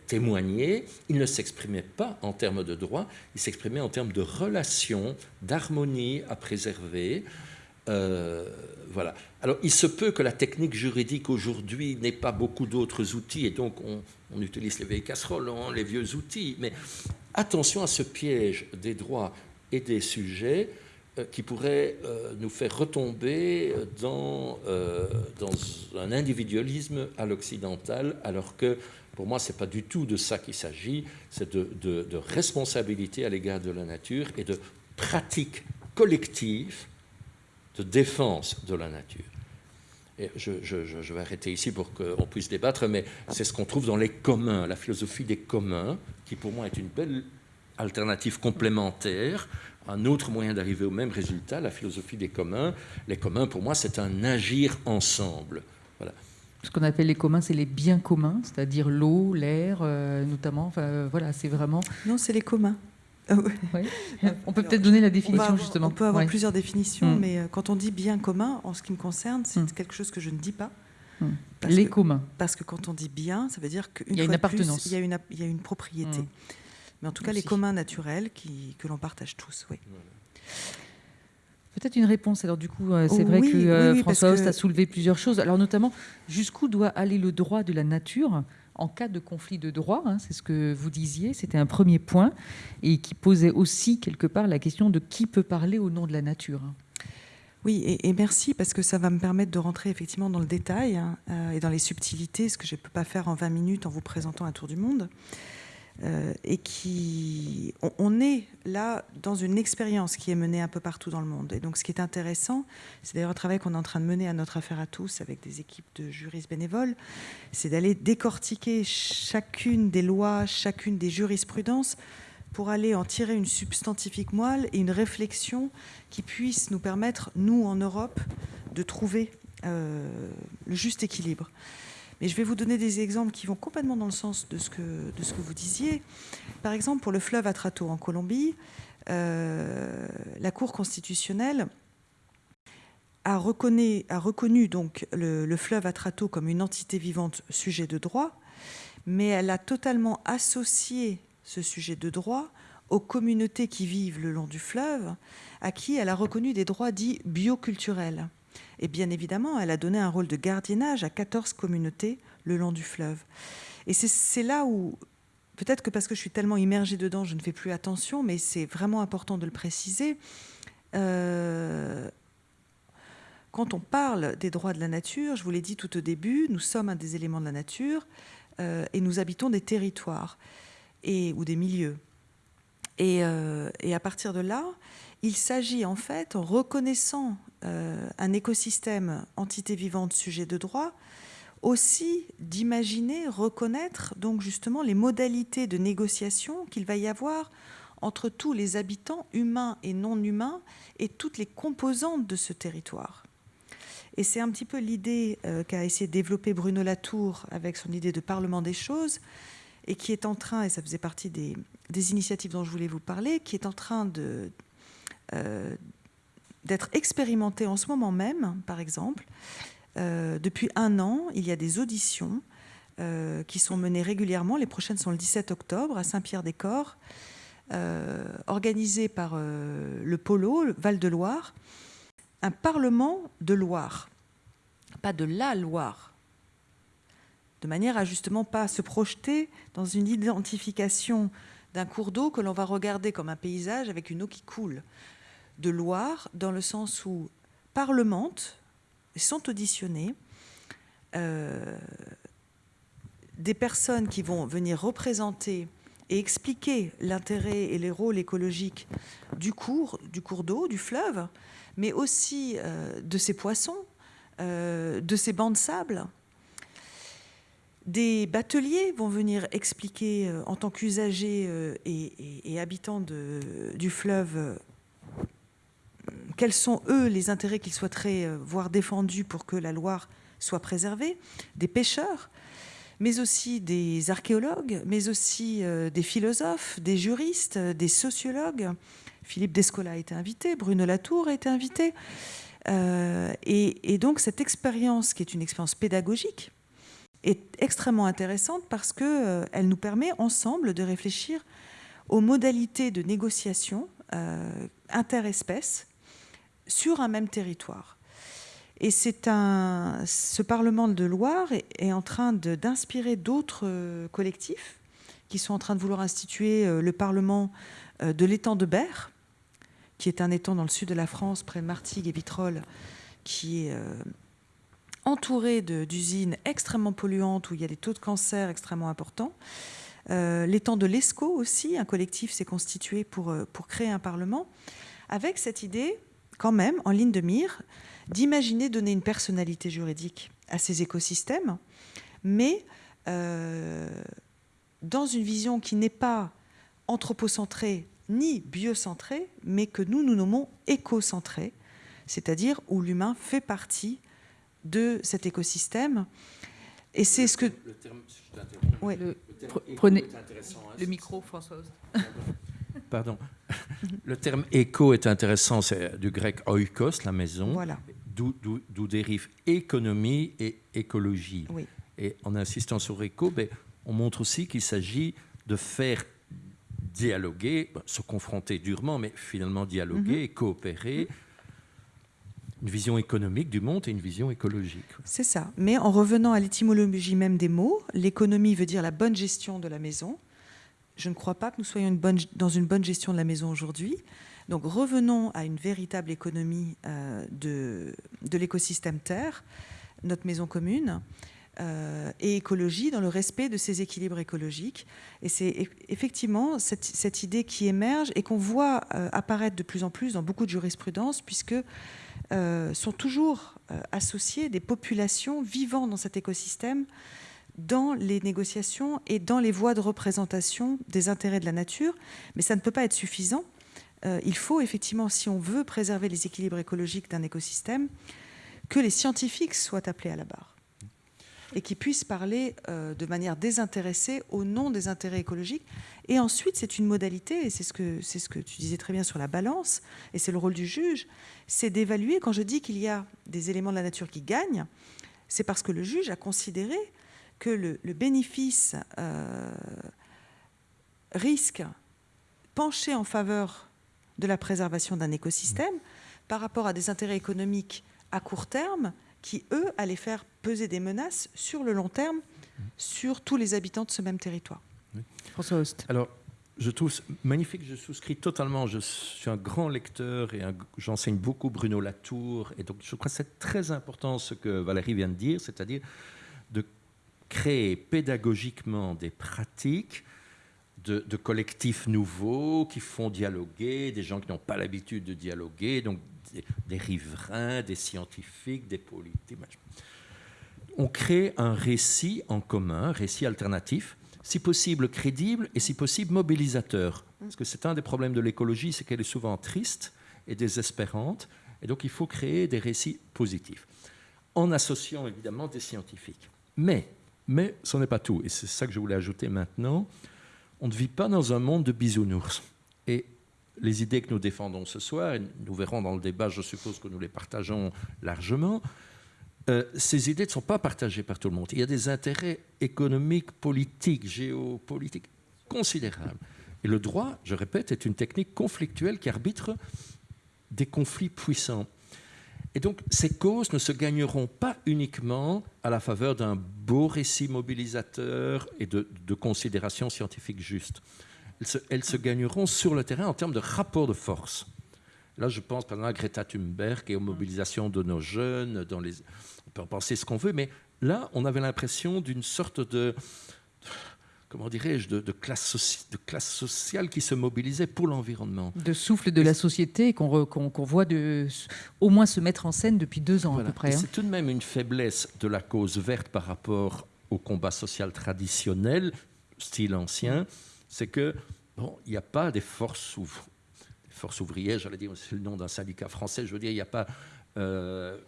témoigner, ils ne s'exprimaient pas en termes de droit, ils s'exprimaient en termes de relations, d'harmonie à préserver. voilà. Alors, il se peut que la technique juridique aujourd'hui n'ait pas beaucoup d'autres outils, et donc on, utilise les vieilles casseroles, les vieux outils, mais attention à ce piège des droits et des sujets euh, qui pourrait euh, nous faire retomber dans, euh, dans un individualisme à l'occidental, alors que pour moi, ce n'est pas du tout de ça qu'il s'agit, c'est de, de, responsabilité à l'égard de la nature et de pratique collective de défense de la nature. Et je, je, je, vais arrêter ici pour qu'on puisse débattre, mais c'est ce qu'on trouve dans les communs, la philosophie des communs, qui pour moi est une belle alternative complémentaire un autre moyen d'arriver au même résultat, la philosophie des communs. Les communs, pour moi, c'est un agir ensemble. Voilà. Ce qu'on appelle les communs, c'est les biens communs, c'est-à-dire l'eau, l'air, euh, notamment. Enfin, euh, voilà, c'est vraiment. Non, c'est les communs. Ah on peut peut-être donner la définition, justement. On peut avoir plusieurs définitions, mm. mais euh, quand on dit bien commun, en ce qui me concerne, c'est mm. quelque chose que je ne dis pas. Mm. Les communs. Parce que quand on dit bien, ça veut dire qu'il y a une appartenance. il, y a une, il y a une propriété. Mais en tout cas, les communs naturels qui, que l'on partage tous, oui. Peut-être une réponse. Alors du coup, euh, c'est vrai que euh, François Host a soulevé plusieurs choses. Alors notamment, jusqu'où doit aller le droit de la nature? En cas de conflit de droit hein, C'est ce que vous disiez. C'était un premier point et qui posait aussi quelque part la question de qui peut parler au nom de la nature. Oui, et, merci parce que ça va me permettre de rentrer effectivement dans le détail hein, euh, et dans les subtilités, ce que je ne peux pas faire en 20 minutes en vous présentant un tour du monde. Euh, et qui, on, est là dans une expérience qui est menée un peu partout dans le monde. Et donc, ce qui est intéressant, c'est d'ailleurs un travail qu'on est en train de mener à notre affaire à tous avec des équipes de juristes bénévoles, c'est d'aller décortiquer chacune des lois, chacune des jurisprudences pour aller en tirer une substantifique moelle et une réflexion qui puisse nous permettre, nous en Europe, de trouver euh, le juste équilibre. Mais je vais vous donner des exemples qui vont complètement dans le sens de ce que, vous disiez. Par exemple, pour le fleuve Atrato en Colombie, euh, la Cour constitutionnelle a, reconnu, a reconnu donc le, le, fleuve Atrato comme une entité vivante sujet de droit, mais elle a totalement associé ce sujet de droit aux communautés qui vivent le long du fleuve, à qui elle a reconnu des droits dits bioculturels. Et bien évidemment, elle a donné un rôle de gardiennage à 14 communautés le long du fleuve. Et c'est là où, peut-être que parce que je suis tellement immergée dedans, je ne fais plus attention, mais c'est vraiment important de le préciser. Euh, quand on parle des droits de la nature, je vous l'ai dit tout au début, nous sommes un des éléments de la nature euh, et nous habitons des territoires et, ou des milieux. Et, euh, et, à partir de là, il s'agit en fait, en reconnaissant un écosystème entité vivante sujet de droit, aussi d'imaginer, reconnaître donc justement les modalités de négociation qu'il va y avoir entre tous les habitants humains et non humains et toutes les composantes de ce territoire. Et c'est un petit peu l'idée euh, qu'a essayé de développer Bruno Latour avec son idée de parlement des choses, et qui est en train, et ça faisait partie des, initiatives dont je voulais vous parler, qui est en train de, euh, d'être expérimenté en ce moment même, par exemple. Euh, depuis un an, il y a des auditions euh, qui sont menées régulièrement. Les prochaines sont le 17 octobre à Saint-Pierre-des-Corps, organisées par le Polo, Val-de-Loire, un parlement de Loire, pas de la Loire, de manière à justement pas se projeter dans une identification d'un cours d'eau que l'on va regarder comme un paysage avec une eau qui coule. De Loire, dans le sens où parlementent, sont auditionnés euh, des personnes qui vont venir représenter et expliquer l'intérêt et les rôles écologiques du cours, du cours d'eau, du fleuve, mais aussi euh, de ces poissons, euh, de ces bancs de sable, des bateliers vont venir expliquer euh, en tant qu'usagers et, habitants du fleuve quels sont, eux, les intérêts qu'ils souhaiteraient voir défendus pour que la Loire soit préservée, des pêcheurs, mais aussi des archéologues, mais aussi des philosophes, des juristes, des sociologues. Philippe Descola a été invité, Bruno Latour a été invité. et, donc cette expérience, qui est une expérience pédagogique, est extrêmement intéressante parce qu'elle euh, nous permet ensemble de réfléchir aux modalités de négociation euh, interespèces sur un même territoire. Et c'est un, ce Parlement de Loire est, en train d'inspirer d'autres euh, collectifs qui sont en train de vouloir instituer le Parlement de l'étang de Berre, qui est un étang dans le sud de la France, près de Martigues et Vitrolles, qui est entouré d'usines extrêmement polluantes où il y a des taux de cancer extrêmement importants. Euh, L'étang de l'ESCO aussi, un collectif s'est constitué pour, euh, pour créer un parlement, avec cette idée, quand même, en ligne de mire, d'imaginer donner une personnalité juridique à ces écosystèmes, mais euh, dans une vision qui n'est pas anthropocentrée ni biocentrée, mais que nous, nous nommons écocentrée, c'est-à-dire où l'humain fait partie de cet écosystème. Et c'est ce que... Le terme, ouais. le, prenez le micro, Françoise. Pardon. Le terme éco est intéressant, c'est du grec oikos, la maison, voilà. d'où dérive économie et écologie. Oui. Et en insistant sur éco, ben, on montre aussi qu'il s'agit de faire dialoguer, se confronter durement, mais finalement dialoguer mhm. et coopérer. Une vision économique du monde et une vision écologique. C'est ça. Mais en revenant à l'étymologie même des mots, l'économie veut dire la bonne gestion de la maison. Je ne crois pas que nous soyons dans une bonne gestion de la maison aujourd'hui. Donc revenons à une véritable économie euh, de, l'écosystème Terre, notre maison commune, euh, et écologie dans le respect de ces équilibres écologiques. Et c'est effectivement cette, idée qui émerge et qu'on voit euh, apparaître de plus en plus dans beaucoup de jurisprudence, puisque sont toujours associées des populations vivant dans cet écosystème dans les négociations et dans les voies de représentation des intérêts de la nature, mais ça ne peut pas être suffisant. Euh, il faut effectivement, si on veut préserver les équilibres écologiques d'un écosystème, que les scientifiques soient appelés à la barre et qu'ils puissent parler euh, de manière désintéressée au nom des intérêts écologiques. Et ensuite, c'est une modalité, et c'est ce, que, ce que tu disais très bien sur la balance, et c'est le rôle du juge, c'est d'évaluer, quand je dis qu'il y a des éléments de la nature qui gagnent, c'est parce que le juge a considéré que le, bénéfice euh, risque penché en faveur de la préservation d'un écosystème par rapport à des intérêts économiques à court terme qui, eux, allaient faire peser des menaces sur le long terme sur tous les habitants de ce même territoire. François Host. Alors, je trouve magnifique, je souscris totalement. Je suis un grand lecteur et j'enseigne beaucoup Bruno Latour. Et donc, je crois que c'est très important ce que Valérie vient de dire, c'est-à-dire de créer pédagogiquement des pratiques de, collectifs nouveaux qui font dialoguer, des gens qui n'ont pas l'habitude de dialoguer, donc des, riverains, des scientifiques, des politiques. On crée un récit en commun, un récit alternatif, si possible crédible et si possible mobilisateur. Parce que c'est un des problèmes de l'écologie, c'est qu'elle est souvent triste et désespérante, et donc il faut créer des récits positifs, en associant évidemment des scientifiques. Mais mais ce n'est pas tout, et c'est ça que je voulais ajouter maintenant. On ne vit pas dans un monde de bisounours. Et les idées que nous défendons ce soir, et nous verrons dans le débat, je suppose que nous les partageons largement, euh, ces idées ne sont pas partagées par tout le monde. Il y a des intérêts économiques, politiques, géopolitiques considérables. Et le droit, je répète, est une technique conflictuelle qui arbitre des conflits puissants. Et donc, ces causes ne se gagneront pas uniquement à la faveur d'un beau récit mobilisateur et de, considérations scientifiques justes. Elles se, gagneront sur le terrain en termes de rapport de force. Là, je pense par exemple à Greta Thunberg et aux mobilisations de nos jeunes. Dans les... On peut en penser ce qu'on veut, mais là, on avait l'impression d'une sorte de comment dirais-je, de, classe de classe sociale qui se mobilisait pour l'environnement. De souffle de la société qu'on voit de, au moins se mettre en scène depuis deux ans à peu près. Hein. C'est tout de même une faiblesse de la cause verte par rapport au combat social traditionnel, style ancien, c'est que bon, il n'y a pas des forces, forces ouvrières, j'allais dire, c'est le nom d'un syndicat français, je veux dire, il n'y a pas euh,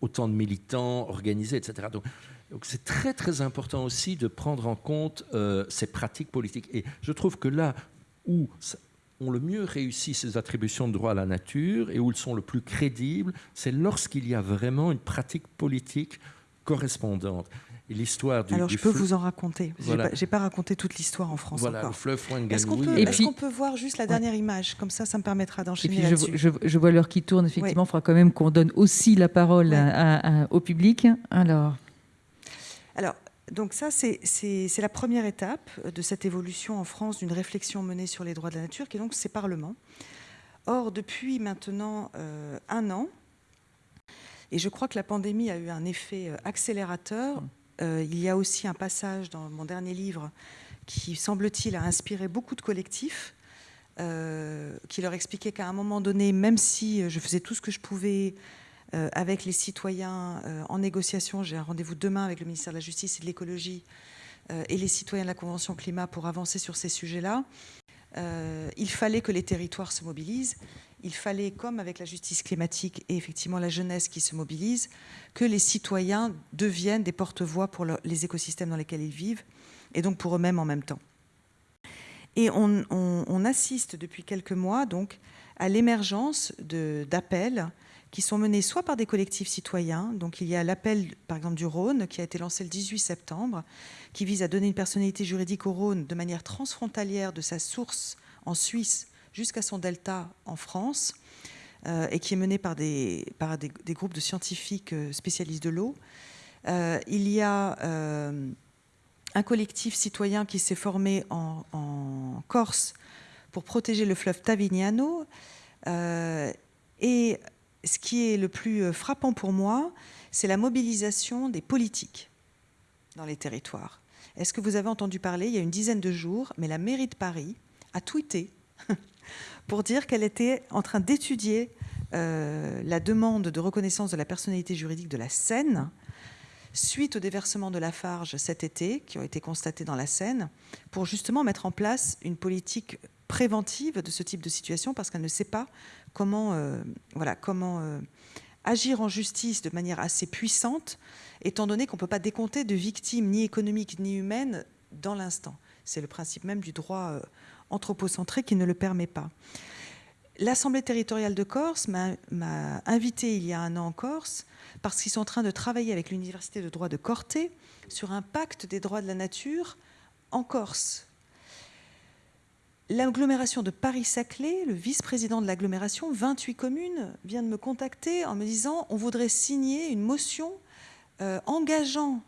autant de militants organisés, etc. Donc, donc c'est très très important aussi de prendre en compte euh, ces pratiques politiques. Et je trouve que là où ont le mieux réussi ces attributions de droit à la nature et où ils sont le plus crédibles, c'est lorsqu'il y a vraiment une pratique politique correspondante. Et l'histoire du Alors je peux vous en raconter. Je n'ai pas, raconté toute l'histoire en France voilà, encore. Le fleuve Est-ce qu'on peut, est peut, voir juste la dernière image? Comme ça, ça me permettra d'enchaîner là-dessus. Je, je, vois l'heure qui tourne. Effectivement, il faudra quand même qu'on donne aussi la parole au public. Alors. Alors, donc ça, c'est la première étape de cette évolution en France d'une réflexion menée sur les droits de la nature, qui est donc ces parlements. Or, depuis maintenant euh, un an, et je crois que la pandémie a eu un effet euh, accélérateur, euh, il y a aussi un passage dans mon dernier livre qui, semble-t-il, a inspiré beaucoup de collectifs, qui leur expliquait qu'à un moment donné, même si je faisais tout ce que je pouvais avec les citoyens euh, en négociation. J'ai un rendez-vous demain avec le ministère de la Justice et de l'Écologie euh, et les citoyens de la Convention climat pour avancer sur ces sujets-là. il fallait que les territoires se mobilisent. Il fallait, comme avec la justice climatique et effectivement la jeunesse qui se mobilise, que les citoyens deviennent des porte-voix pour les écosystèmes dans lesquels ils vivent et donc pour eux-mêmes en même temps. Et on, on, assiste depuis quelques mois donc à l'émergence d'appels qui sont menées soit par des collectifs citoyens, donc il y a l'appel par exemple du Rhône qui a été lancé le 18 septembre, qui vise à donner une personnalité juridique au Rhône de manière transfrontalière de sa source en Suisse jusqu'à son delta en France, euh, et qui est mené par des, par des, groupes de scientifiques euh, spécialistes de l'eau. Euh, il y a un collectif citoyen qui s'est formé en, en, Corse pour protéger le fleuve Tavignano. et ce qui est le plus euh, frappant pour moi, c'est la mobilisation des politiques dans les territoires. Est-ce que vous avez entendu parler, il y a une dizaine de jours, mais la mairie de Paris a tweeté pour dire qu'elle était en train d'étudier euh, la demande de reconnaissance de la personnalité juridique de la Seine suite au déversement de la Farge cet été, qui ont été constatés dans la Seine, pour justement mettre en place une politique préventive de ce type de situation, parce qu'elle ne sait pas comment, euh, euh, agir en justice de manière assez puissante, étant donné qu'on ne peut pas décompter de victimes ni économiques ni humaines dans l'instant. C'est le principe même du droit euh, anthropocentré qui ne le permet pas. L'Assemblée territoriale de Corse m'a invité il y a un an en Corse parce qu'ils sont en train de travailler avec l'Université de droit de Corté sur un pacte des droits de la nature en Corse. L'agglomération de Paris-Saclay, le vice-président de l'agglomération, 28 communes, vient de me contacter en me disant on voudrait signer une motion euh, engageant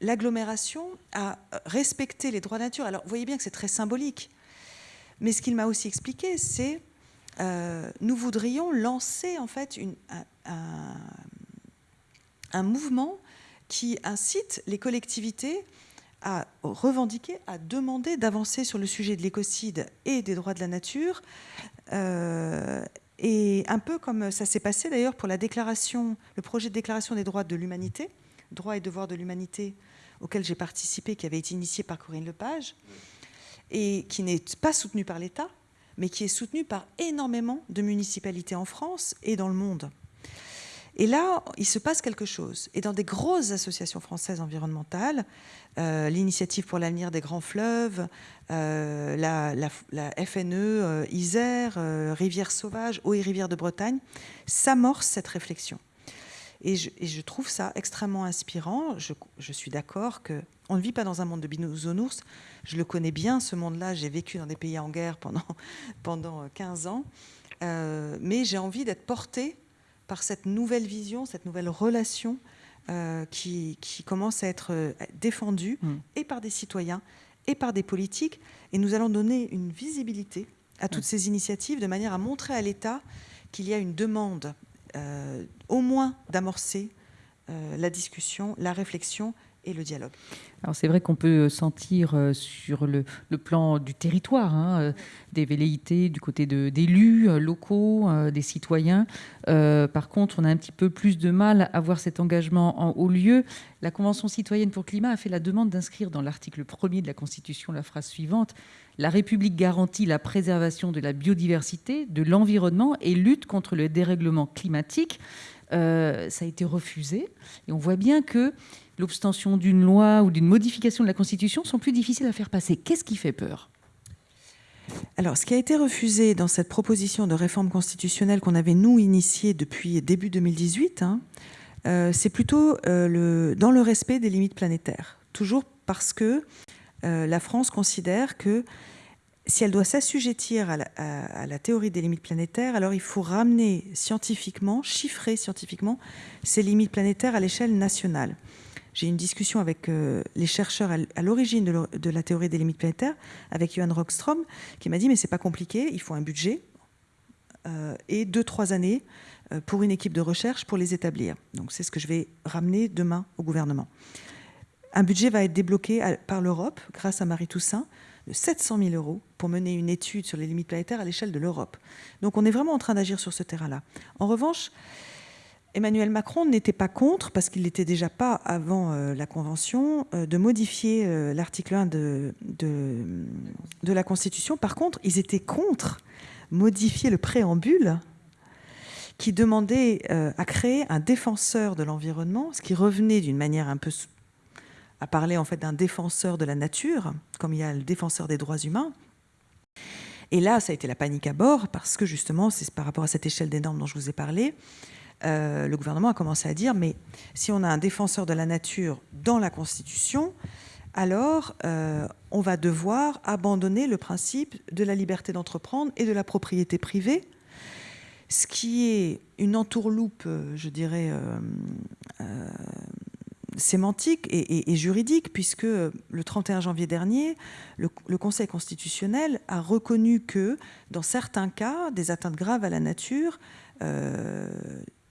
l'agglomération à respecter les droits de nature. Alors, vous voyez bien que c'est très symbolique. Mais ce qu'il m'a aussi expliqué, c'est euh, nous voudrions lancer en fait un, mouvement qui incite les collectivités à revendiquer, à demander d'avancer sur le sujet de l'écocide et des droits de la nature. Euh, et un peu comme ça s'est passé d'ailleurs pour la déclaration, le projet de déclaration des droits de l'humanité, droits et devoirs de l'humanité, auquel j'ai participé, qui avait été initié par Corinne Lepage, et qui n'est pas soutenu par l'État, mais qui est soutenu par énormément de municipalités en France et dans le monde. Et là, il se passe quelque chose. Et dans des grosses associations françaises environnementales, euh, l'Initiative pour l'avenir des grands fleuves, euh, la, FNE, euh, Isère, Rivière Sauvage, Eau et Rivière de Bretagne, s'amorce cette réflexion. Et je, trouve ça extrêmement inspirant. Je, suis d'accord qu'on ne vit pas dans un monde de bisounours. Je le connais bien, ce monde-là. J'ai vécu dans des pays en guerre pendant, pendant 15 ans. mais j'ai envie d'être portée par cette nouvelle vision, cette nouvelle relation euh, qui, commence à être euh, défendue mm. et par des citoyens et par des politiques. Et nous allons donner une visibilité à toutes ces initiatives de manière à montrer à l'État qu'il y a une demande euh, au moins d'amorcer la discussion, la réflexion et le dialogue. Alors c'est vrai qu'on peut sentir euh, sur le, plan du territoire hein, euh, des velléités du côté d'élus euh, locaux, des citoyens. par contre, on a un petit peu plus de mal à voir cet engagement en haut lieu. La Convention citoyenne pour le climat a fait la demande d'inscrire dans l'article 1er de la Constitution la phrase suivante La République garantit la préservation de la biodiversité, de l'environnement et lutte contre le dérèglement climatique. Ça a été refusé. Et on voit bien que l'obstention d'une loi ou d'une modification de la Constitution sont plus difficiles à faire passer. Qu'est-ce qui fait peur? Alors, ce qui a été refusé dans cette proposition de réforme constitutionnelle qu'on avait, nous, initiée depuis début 2018, hein, euh, c'est plutôt euh, dans le respect des limites planétaires. Toujours parce que euh, la France considère que si elle doit s'assujettir à, la théorie des limites planétaires, alors il faut ramener scientifiquement, chiffrer scientifiquement ces limites planétaires à l'échelle nationale. J'ai eu une discussion avec euh, les chercheurs à l'origine de, la théorie des limites planétaires, avec Johan Rockstrom, qui m'a dit mais c'est pas compliqué, il faut un budget euh, et deux trois années euh, pour une équipe de recherche pour les établir. Donc c'est ce que je vais ramener demain au gouvernement. Un budget va être débloqué par l'Europe grâce à Marie Toussaint de 700 000 euros pour mener une étude sur les limites planétaires à l'échelle de l'Europe. Donc on est vraiment en train d'agir sur ce terrain-là. En revanche, Emmanuel Macron n'était pas contre, parce qu'il n'était déjà pas avant euh, la Convention, euh, de modifier euh, l'article 1 de, de, la Constitution. Par contre, ils étaient contre modifier le préambule qui demandait à créer un défenseur de l'environnement, ce qui revenait d'une manière un peu à parler en fait d'un défenseur de la nature, comme il y a le défenseur des droits humains. Et là, ça a été la panique à bord, parce que justement, c'est par rapport à cette échelle des normes dont je vous ai parlé, euh, le gouvernement a commencé à dire, mais si on a un défenseur de la nature dans la Constitution, alors euh, on va devoir abandonner le principe de la liberté d'entreprendre et de la propriété privée, ce qui est une entourloupe, euh, je dirais, sémantique et, juridique, puisque le 31 janvier dernier, le, Conseil constitutionnel a reconnu que, dans certains cas, des atteintes graves à la nature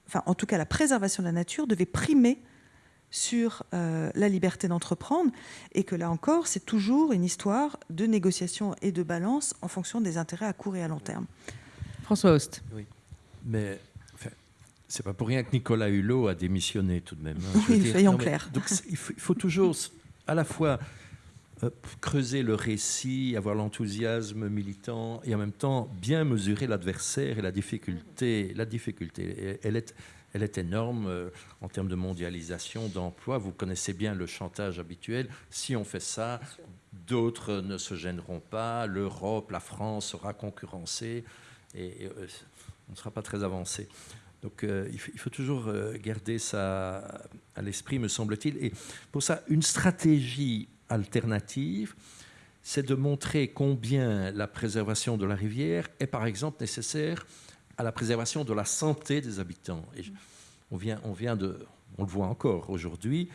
enfin en tout cas la préservation de la nature, devait primer sur euh, la liberté d'entreprendre et que là encore, c'est toujours une histoire de négociation et de balance en fonction des intérêts à court et à long terme. François Host. Oui, mais C'est pas pour rien que Nicolas Hulot a démissionné tout de même. Hein, oui, soyons clairs. Donc il faut, toujours à la fois euh, creuser le récit, avoir l'enthousiasme militant et en même temps bien mesurer l'adversaire et la difficulté. La difficulté, elle est, elle est énorme euh, en termes de mondialisation, d'emploi. Vous connaissez bien le chantage habituel. Si on fait ça, d'autres ne se gêneront pas. L'Europe, la France sera concurrencée et, euh, on ne sera pas très avancé. Donc euh, il, faut, toujours garder ça à l'esprit, me semble-t-il. Et pour ça, une stratégie alternative, c'est de montrer combien la préservation de la rivière est par exemple nécessaire à la préservation de la santé des habitants. On, vient, on vient de, on le voit encore aujourd'hui,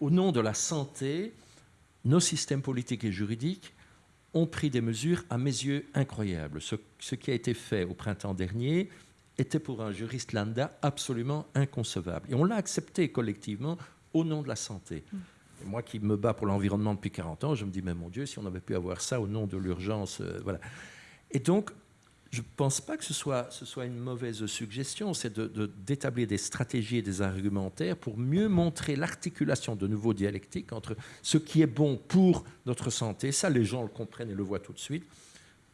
au nom de la santé, nos systèmes politiques et juridiques ont pris des mesures à mes yeux incroyables. Ce qui a été fait au printemps dernier était pour un juriste lambda absolument inconcevable. Et on l'a accepté collectivement au nom de la santé. Moi qui me bats pour l'environnement depuis 40 ans, je me dis, mais mon Dieu, si on avait pu avoir ça au nom de l'urgence, euh, voilà. Et donc, je ne pense pas que ce soit, ce soit une mauvaise suggestion, c'est d'établir de, des stratégies et des argumentaires pour mieux montrer l'articulation de nouveaux dialectiques entre ce qui est bon pour notre santé, ça les gens le comprennent et le voient tout de suite,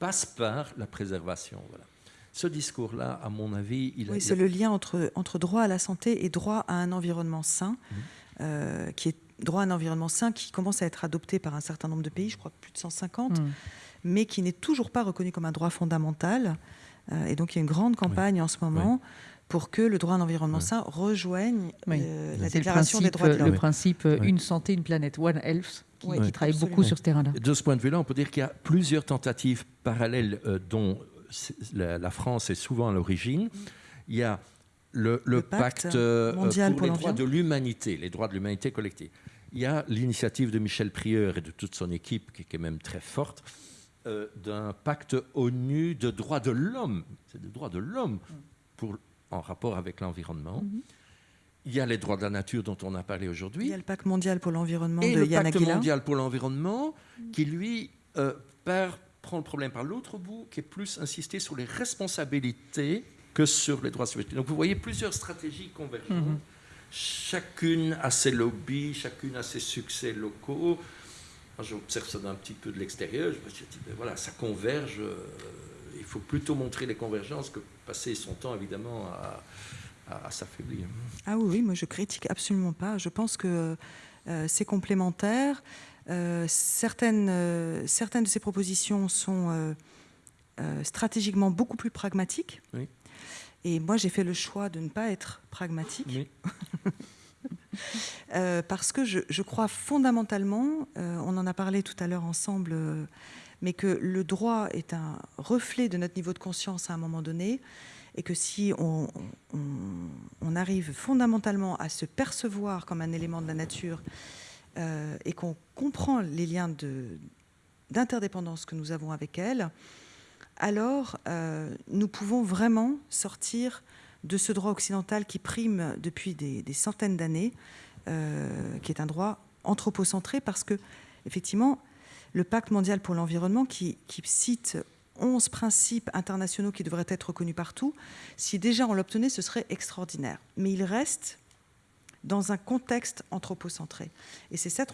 passe par la préservation. Voilà. Ce discours-là, à mon avis, il Oui, c'est le lien entre, entre droit à la santé et droit à un environnement sain, mmh. euh, qui est droit à un environnement sain qui commence à être adopté par un certain nombre de pays, je crois plus de 150 mais qui n'est toujours pas reconnu comme un droit fondamental. Euh, et donc il y a une grande campagne en ce moment pour que le droit à un environnement sain rejoigne euh, la Déclaration des droits de l'homme. Le principe euh, une santé, une planète, One Health, qui, travaille beaucoup sur ce terrain-là. De ce point de vue-là, on peut dire qu'il y a plusieurs tentatives parallèles dont la, France est souvent à l'origine. Il y a le, pacte, mondial pour, les droits de l'humanité, les droits de l'humanité collective. Il y a l'initiative de Michel Prieur et de toute son équipe, qui est même très forte, euh, d'un pacte ONU de droits de l'homme. C'est des droits de l'homme en rapport avec l'environnement. Mhm. Il y a les droits de la nature dont on a parlé aujourd'hui. Il y a le pacte mondial pour l'environnement de Et le pacte mondial pour l'environnement qui, lui, euh, prend le problème par l'autre bout, qui est plus insisté sur les responsabilités que sur les droits subjectifs. Donc vous voyez plusieurs stratégies convergentes. Mhm. Chacune a ses lobbies, chacune a ses succès locaux j'observe ça d'un petit peu de l'extérieur. Je me dis, ben voilà, ça converge. Euh, il faut plutôt montrer les convergences que passer son temps, évidemment, à, à, s'affaiblir. Ah oui, moi je critique absolument pas. Je pense que euh, c'est complémentaire. Euh, certaines, certaines de ces propositions sont stratégiquement beaucoup plus pragmatiques. Et moi, j'ai fait le choix de ne pas être pragmatique. Oui. Euh, parce que je, crois fondamentalement, euh, on en a parlé tout à l'heure ensemble, euh, mais que le droit est un reflet de notre niveau de conscience à un moment donné, et que si on, arrive fondamentalement à se percevoir comme un élément de la nature, et qu'on comprend les liens d'interdépendance que nous avons avec elle, alors nous pouvons vraiment sortir de ce droit occidental qui prime depuis des, centaines d'années, euh, qui est un droit anthropocentré, parce que, effectivement, le pacte mondial pour l'environnement, qui, cite 11 principes internationaux qui devraient être reconnus partout, si déjà on l'obtenait, ce serait extraordinaire. Mais il reste dans un contexte anthropocentré. Et c'est cet,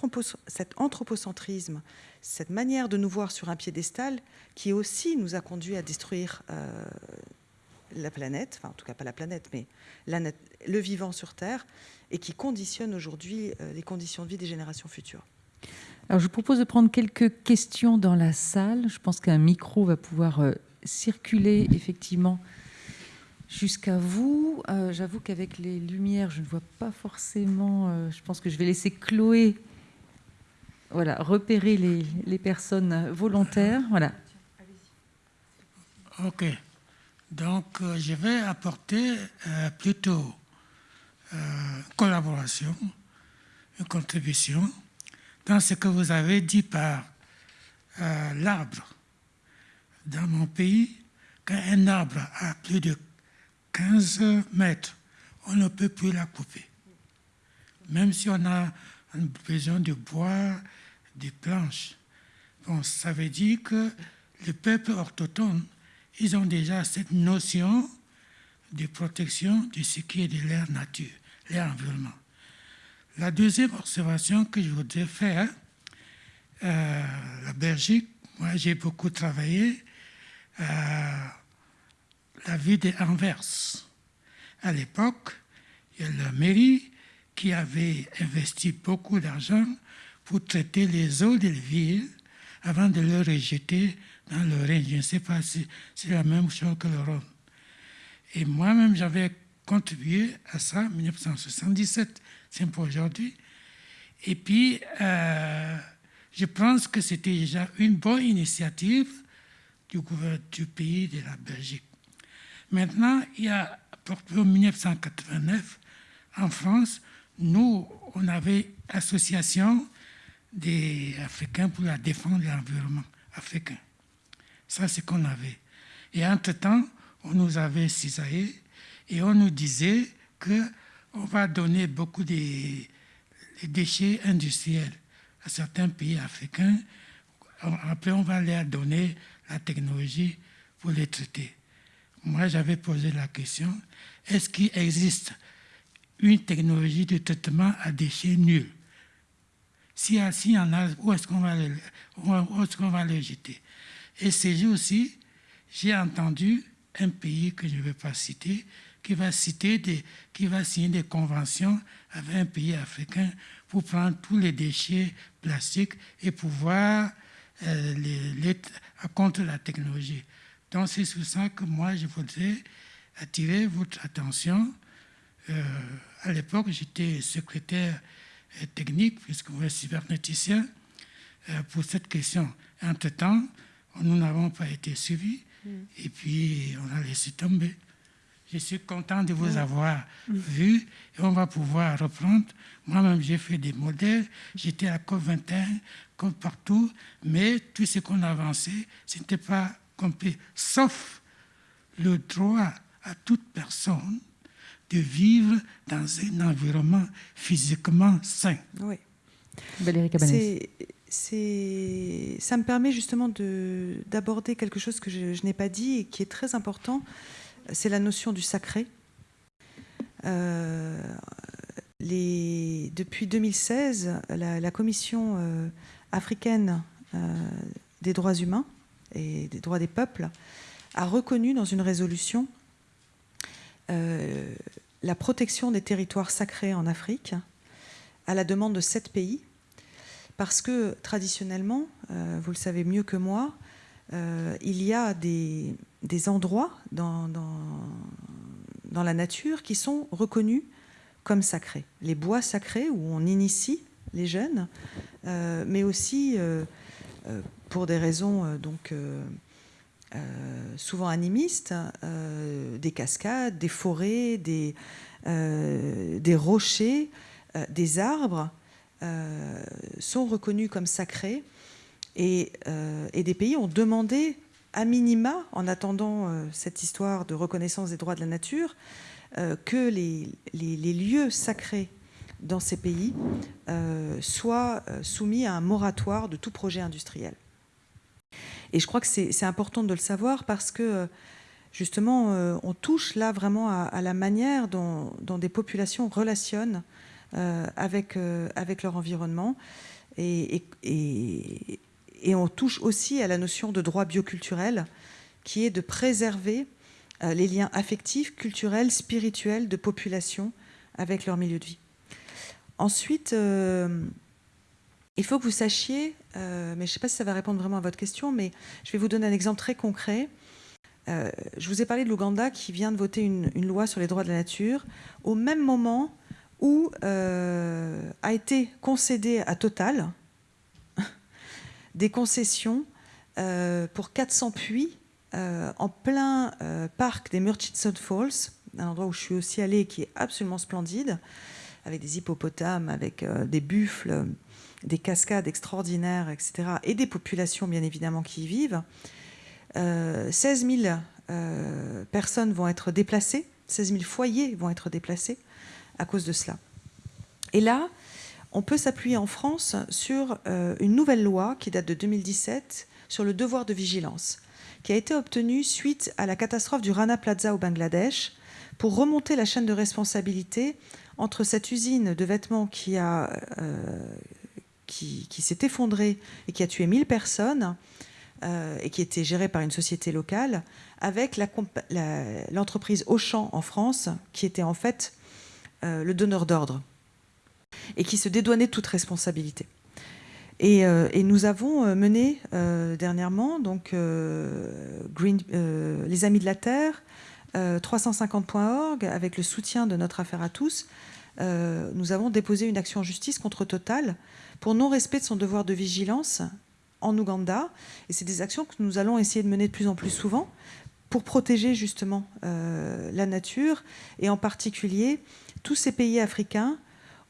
anthropocentrisme, cette manière de nous voir sur un piédestal, qui aussi nous a conduit à détruire euh, la planète, enfin en tout cas pas la planète, mais le vivant sur Terre, et qui conditionne aujourd'hui euh, les conditions de vie des générations futures. Alors je vous propose de prendre quelques questions dans la salle. Je pense qu'un micro va pouvoir euh, circuler effectivement jusqu'à vous. Euh, j'avoue qu'avec les lumières, je ne vois pas forcément. je pense que je vais laisser Chloé voilà, repérer les, les personnes volontaires. Voilà. Ok. Donc, euh, je vais apporter euh, plutôt euh, collaboration, une contribution dans ce que vous avez dit par l'arbre. Dans mon pays, quand un arbre a plus de 15 mètres, on ne peut plus la couper. Même si on a besoin de bois, de planches. Bon, ça veut dire que le peuple orthodoxe ils ont déjà cette notion de protection de ce qui est de l'air nature, l'air environnement. La deuxième observation que je voudrais faire, euh, la Belgique, moi j'ai beaucoup travaillé à la ville d'Anvers. À l'époque, il y a la mairie qui avait investi beaucoup d'argent pour traiter les eaux des villes avant de les rejeter dans le Rhin. Je ne sais pas si c'est la même chose que le Rhône. Et moi-même, j'avais contribué à ça en 1977, c'est pour aujourd'hui. Et puis, euh, je pense que c'était déjà une bonne initiative du gouvernement du pays de la Belgique. Maintenant, il y a, en 1989, en France, nous, on avait association des Africains pour la défense de l'environnement africain. Ça, c'est qu'on avait. Et entre-temps, on nous avait cisaillé et on nous disait qu'on va donner beaucoup de déchets industriels à certains pays africains. Après, on va leur donner la technologie pour les traiter. Moi, j'avais posé la question, est-ce qu'il existe une technologie de traitement à déchets nuls? Si y en a, où est-ce qu'on va, est va, les jeter? Et ces jours-ci, j'ai entendu un pays que je ne vais pas citer, qui va, citer qui va signer des conventions avec un pays africain pour prendre tous les déchets plastiques et pouvoir euh, les, contre la technologie. Donc c'est sur ça que moi je voudrais attirer votre attention. Euh, à l'époque, j'étais secrétaire euh, technique, puisque vous êtes cybernéticien, pour cette question. Entre-temps, nous n'avons pas été suivis. Et puis, on a laissé tomber. Je suis content de vous avoir vu et on va pouvoir reprendre. Moi-même, j'ai fait des modèles. J'étais à COP21, comme partout, mais tout ce qu'on a avancé, ce n'était pas complet, sauf le droit à toute personne de vivre dans un environnement physiquement sain. Oui. Valérie Cabanès ça me permet justement d'aborder quelque chose que je, n'ai pas dit et qui est très important, c'est la notion du sacré. Euh, les, depuis 2016, la, Commission euh, africaine euh, des droits humains et des droits des peuples a reconnu dans une résolution la protection des territoires sacrés en Afrique à la demande de sept pays, parce que traditionnellement, euh, vous le savez mieux que moi, euh, il y a des, endroits dans, la nature qui sont reconnus comme sacrés. Les bois sacrés où on initie les jeunes, euh, mais aussi pour des raisons donc souvent animistes, des cascades, des forêts, des, rochers, des arbres euh, sont reconnus comme sacrés euh, et, des pays ont demandé à minima, en attendant euh, cette histoire de reconnaissance des droits de la nature, que les, lieux sacrés dans ces pays soient soumis à un moratoire de tout projet industriel. Et je crois que c'est important de le savoir parce que justement, on touche là vraiment à, la manière dont, des populations relationnent euh, avec, euh, avec leur environnement. Et, et, on touche aussi à la notion de droit bioculturel, qui est de préserver euh, les liens affectifs, culturels, spirituels de population avec leur milieu de vie. Ensuite, il faut que vous sachiez, mais je ne sais pas si ça va répondre vraiment à votre question, mais je vais vous donner un exemple très concret. je vous ai parlé de l'Ouganda qui vient de voter une, loi sur les droits de la nature. Au même moment, où euh, a été concédé à Total des concessions euh, pour 400 puits euh, en plein parc des Murchison Falls, un endroit où je suis aussi allée qui est absolument splendide, avec des hippopotames, avec des buffles, des cascades extraordinaires, etc., et des populations bien évidemment qui y vivent. 16 000 personnes vont être déplacées, 16 000 foyers vont être déplacés à cause de cela. Et là, on peut s'appuyer en France sur euh, une nouvelle loi qui date de 2017 sur le devoir de vigilance, qui a été obtenue suite à la catastrophe du Rana Plaza au Bangladesh, pour remonter la chaîne de responsabilité entre cette usine de vêtements qui, a, qui, s'est effondrée et qui a tué 1000 personnes et qui était gérée par une société locale, avec l'entreprise Auchan en France, qui était en fait le donneur d'ordre et qui se dédouanait de toute responsabilité. Et, euh, nous avons euh, mené euh, dernièrement donc, Green, les Amis de la Terre, 350.org, avec le soutien de notre affaire à tous, nous avons déposé une action en justice contre Total pour non-respect de son devoir de vigilance en Ouganda. Et c'est des actions que nous allons essayer de mener de plus en plus souvent pour protéger justement la nature et en particulier tous ces pays africains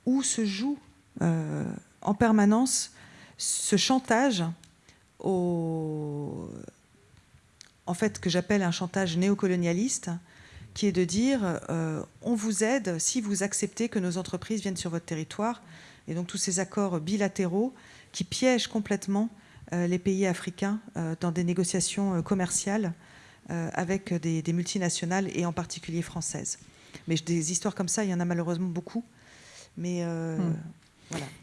où se joue en permanence ce chantage en fait, que j'appelle un chantage néocolonialiste, qui est de dire euh, on vous aide si vous acceptez que nos entreprises viennent sur votre territoire. Et donc tous ces accords bilatéraux qui piègent complètement euh, les pays africains euh, dans des négociations commerciales avec des, multinationales et en particulier françaises. Mais des histoires comme ça, il y en a malheureusement beaucoup. Mais hmm.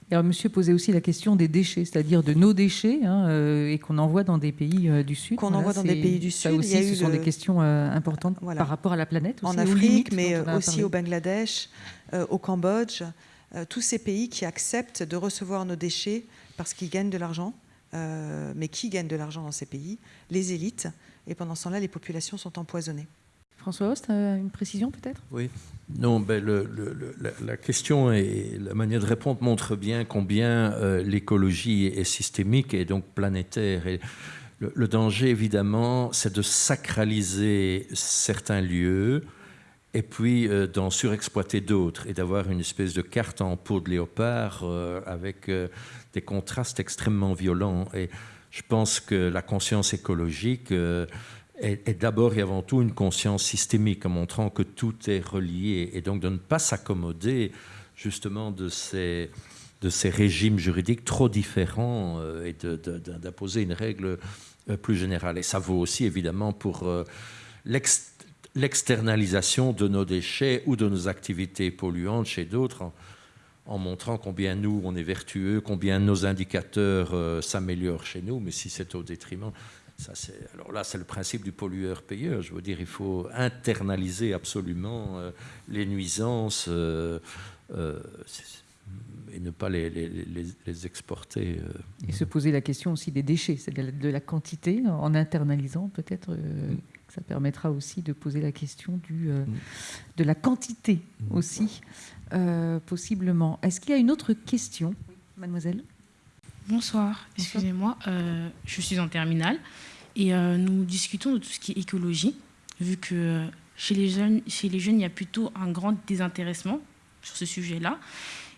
Alors, monsieur posait aussi la question des déchets, c'est-à-dire de nos déchets, hein, euh, et qu'on envoie dans des pays euh, du Sud. Qu'on envoie dans des pays du Sud. Ça aussi, ce sont des questions euh, importantes par rapport à la planète. en Afrique, mais aussi au Bangladesh, au Cambodge, tous ces pays qui acceptent de recevoir nos déchets parce qu'ils gagnent de l'argent. mais qui gagnent de l'argent dans ces pays? Les élites. Et pendant ce temps-là, les populations sont empoisonnées. François Host, une précision peut-être? Oui. Non, ben la, question et la manière de répondre montrent bien combien euh, l'écologie est systémique et donc planétaire. Et le, danger, évidemment, c'est de sacraliser certains lieux et puis euh, d'en surexploiter d'autres et d'avoir une espèce de carte en peau de léopard euh, avec des contrastes extrêmement violents. Et je pense que la conscience écologique est, d'abord et avant tout une conscience systémique, en montrant que tout est relié, et donc de ne pas s'accommoder justement de ces, de ces régimes juridiques trop différents euh, et d'imposer une règle euh, plus générale. Et ça vaut aussi évidemment pour euh, l'externalisation de nos déchets ou de nos activités polluantes chez d'autres. En, en montrant combien nous, on est vertueux, combien nos indicateurs s'améliorent chez nous, mais si c'est au détriment, alors là, c'est le principe du pollueur-payeur. Je veux dire, il faut internaliser absolument euh, les nuisances euh, euh, et ne pas les, les, exporter. Et se poser la question aussi des déchets, c'est-à-dire de la quantité, en internalisant peut-être. Ça permettra aussi de poser la question du, mm. de la quantité mm. aussi, possiblement. Est-ce qu'il y a une autre question, mademoiselle? Bonsoir, excusez-moi, je suis en terminale. Et euh, nous discutons de tout ce qui est écologie, vu que euh, chez les jeunes, chez les jeunes il y a plutôt un grand désintéressement sur ce sujet-là.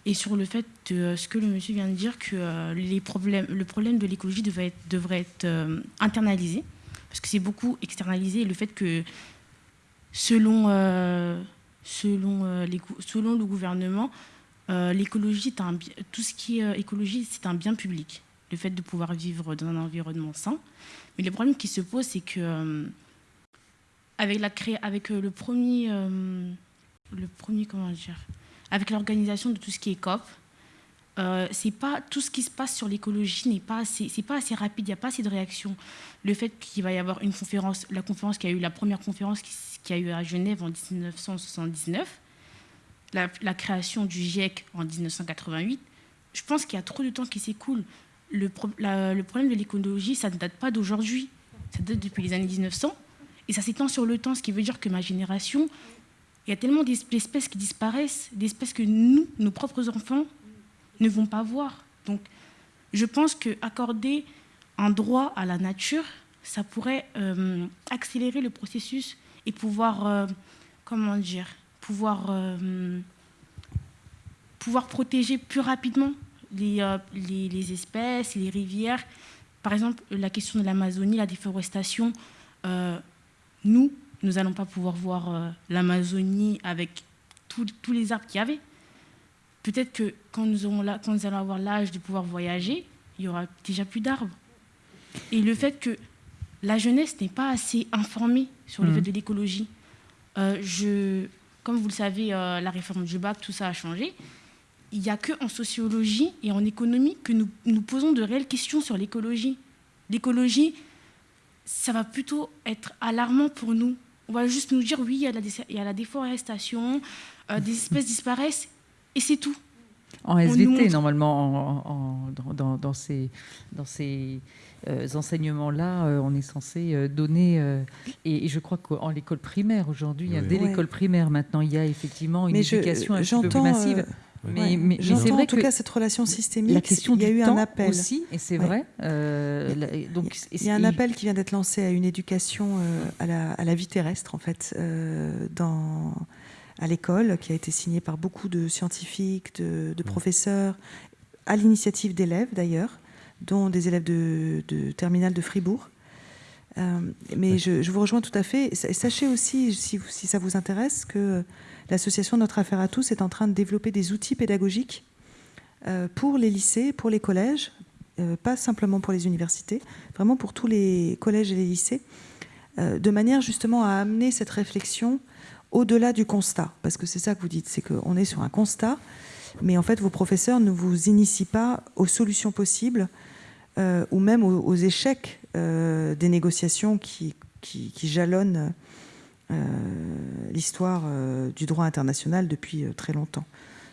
Et sur le fait de euh, ce que le monsieur vient de dire, que les problèmes, le problème de l'écologie devrait être, devrait être internalisé, parce que c'est beaucoup externalisé, le fait que selon, selon, les, selon le gouvernement, l'écologie, tout ce qui est écologie, c'est un bien public. Le fait de pouvoir vivre dans un environnement sain. Mais le problème qui se pose, c'est que euh, avec, la avec euh, le premier, euh, le premier, comment dire, avec l'organisation de tout ce qui est COP, c'est pas tout ce qui se passe sur l'écologie n'est pas assez, c'est pas assez rapide, il n'y a pas assez de réaction. Le fait qu'il va y avoir une conférence, la conférence qui a eu la première conférence qui, a eu à Genève en 1979, la, la création du GIEC en 1988, je pense qu'il y a trop de temps qui s'écoule le, problème de l'écologie, ça ne date pas d'aujourd'hui. Ça date depuis les années 1900. Et ça s'étend sur le temps, ce qui veut dire que ma génération, il y a tellement d'espèces qui disparaissent, d'espèces que nous, nos propres enfants, ne vont pas voir. Donc, je pense qu'accorder un droit à la nature, ça pourrait euh, accélérer le processus et pouvoir, euh, comment dire, pouvoir, euh, pouvoir protéger plus rapidement les, les, espèces, les rivières. Par exemple, la question de l'Amazonie, la déforestation, nous, nous n'allons pas pouvoir voir l'Amazonie avec tous les arbres qu'il y avait. Peut-être que quand nous, aurons là, quand nous allons avoir l'âge de pouvoir voyager, il y aura déjà plus d'arbres. Et le fait que la jeunesse n'est pas assez informée sur le mmh. fait de l'écologie. je, comme vous le savez, la réforme du bac, tout ça a changé. Il n'y a qu'en sociologie et en économie que nous, nous posons de réelles questions sur l'écologie. L'écologie, ça va plutôt être alarmant pour nous. On va juste nous dire, oui, il y a la, il y a la déforestation, des espèces disparaissent, et c'est tout. En SVT, normalement, dans, dans, ces, dans ces euh, enseignements-là, euh, on est censé euh, donner. Et, je crois qu'en l'école primaire, aujourd'hui, dès l'école primaire, maintenant, il y a effectivement une éducation un peu plus massive. Mais, mais, c'est vrai en tout cas cette relation systémique. La question il y a eu un appel aussi, et c'est vrai. donc, il y a un appel qui vient d'être lancé à une éducation à, la, à, la, vie terrestre, en fait, dans à l'école, qui a été signé par beaucoup de scientifiques, de, professeurs, à l'initiative d'élèves d'ailleurs, dont des élèves de, de terminale de Fribourg. Euh, mais je, vous rejoins tout à fait. Et sachez aussi, si, si ça vous intéresse, que l'association Notre Affaire à tous est en train de développer des outils pédagogiques euh, pour les lycées, pour les collèges, euh, pas simplement pour les universités, vraiment pour tous les collèges et les lycées, de manière justement à amener cette réflexion au-delà du constat, parce que c'est ça que vous dites, c'est qu'on est sur un constat, mais en fait vos professeurs ne vous initient pas aux solutions possibles euh, ou même aux, échecs euh, des négociations qui, qui, jalonnent euh, l'histoire du droit international depuis très longtemps,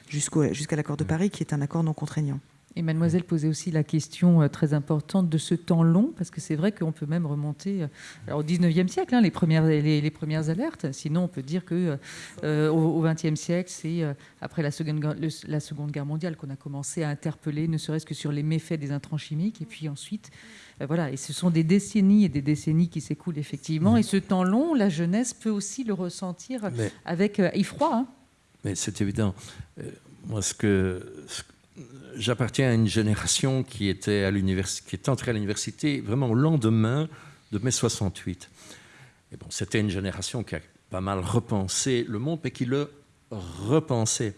jusqu'à l'accord de Paris qui est un accord non contraignant. Et mademoiselle posait aussi la question euh, très importante de ce temps long, parce que c'est vrai qu'on peut même remonter euh, alors, au 19e siècle, hein, les, premières, les, premières alertes. Sinon, on peut dire que euh, au, 20e siècle, c'est après la seconde, la seconde Guerre mondiale qu'on a commencé à interpeller, ne serait-ce que sur les méfaits des intrants chimiques. Et puis ensuite, voilà, et ce sont des décennies et des décennies qui s'écoulent effectivement. Et ce temps long, la jeunesse peut aussi le ressentir avec effroi. Hein. Mais c'est évident. moi, ce que j'appartiens à une génération qui était, est entrée à l'université vraiment au lendemain de mai 68. Et bon, c'était une génération qui a pas mal repensé le monde, mais qui le repensait.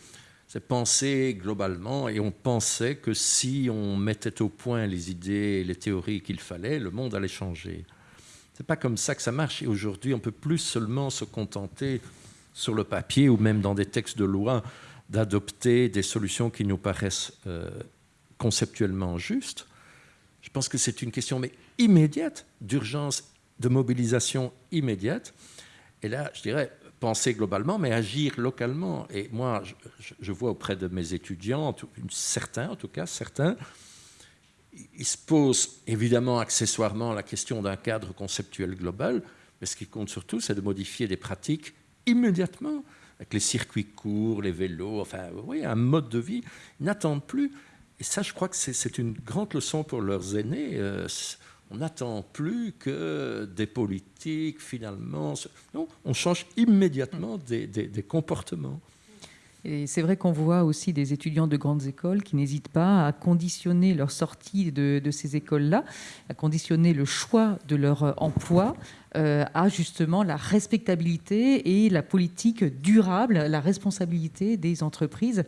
C'est penser globalement, et on pensait que si on mettait au point les idées et les théories qu'il fallait, le monde allait changer. C'est pas comme ça que ça marche. Et aujourd'hui, on peut plus seulement se contenter sur le papier ou même dans des textes de loi d'adopter des solutions qui nous paraissent euh, conceptuellement justes. Je pense que c'est une question mais immédiate, d'urgence, de mobilisation immédiate. Et là, je dirais, penser globalement, mais agir localement. Et moi, je, vois auprès de mes étudiants, certains en tout cas, certains, ils se posent évidemment accessoirement la question d'un cadre conceptuel global, mais ce qui compte surtout, c'est de modifier des pratiques immédiatement avec les circuits courts, les vélos, enfin, oui, un mode de vie, ils n'attendent plus. Et ça, je crois que c'est une grande leçon pour leurs aînés. Euh, on n'attend plus que des politiques, finalement. Non, on change immédiatement des, comportements. Et c'est vrai qu'on voit aussi des étudiants de grandes écoles qui n'hésitent pas à conditionner leur sortie de, ces écoles-là, à conditionner le choix de leur emploi à justement la respectabilité et la politique durable, la responsabilité des entreprises.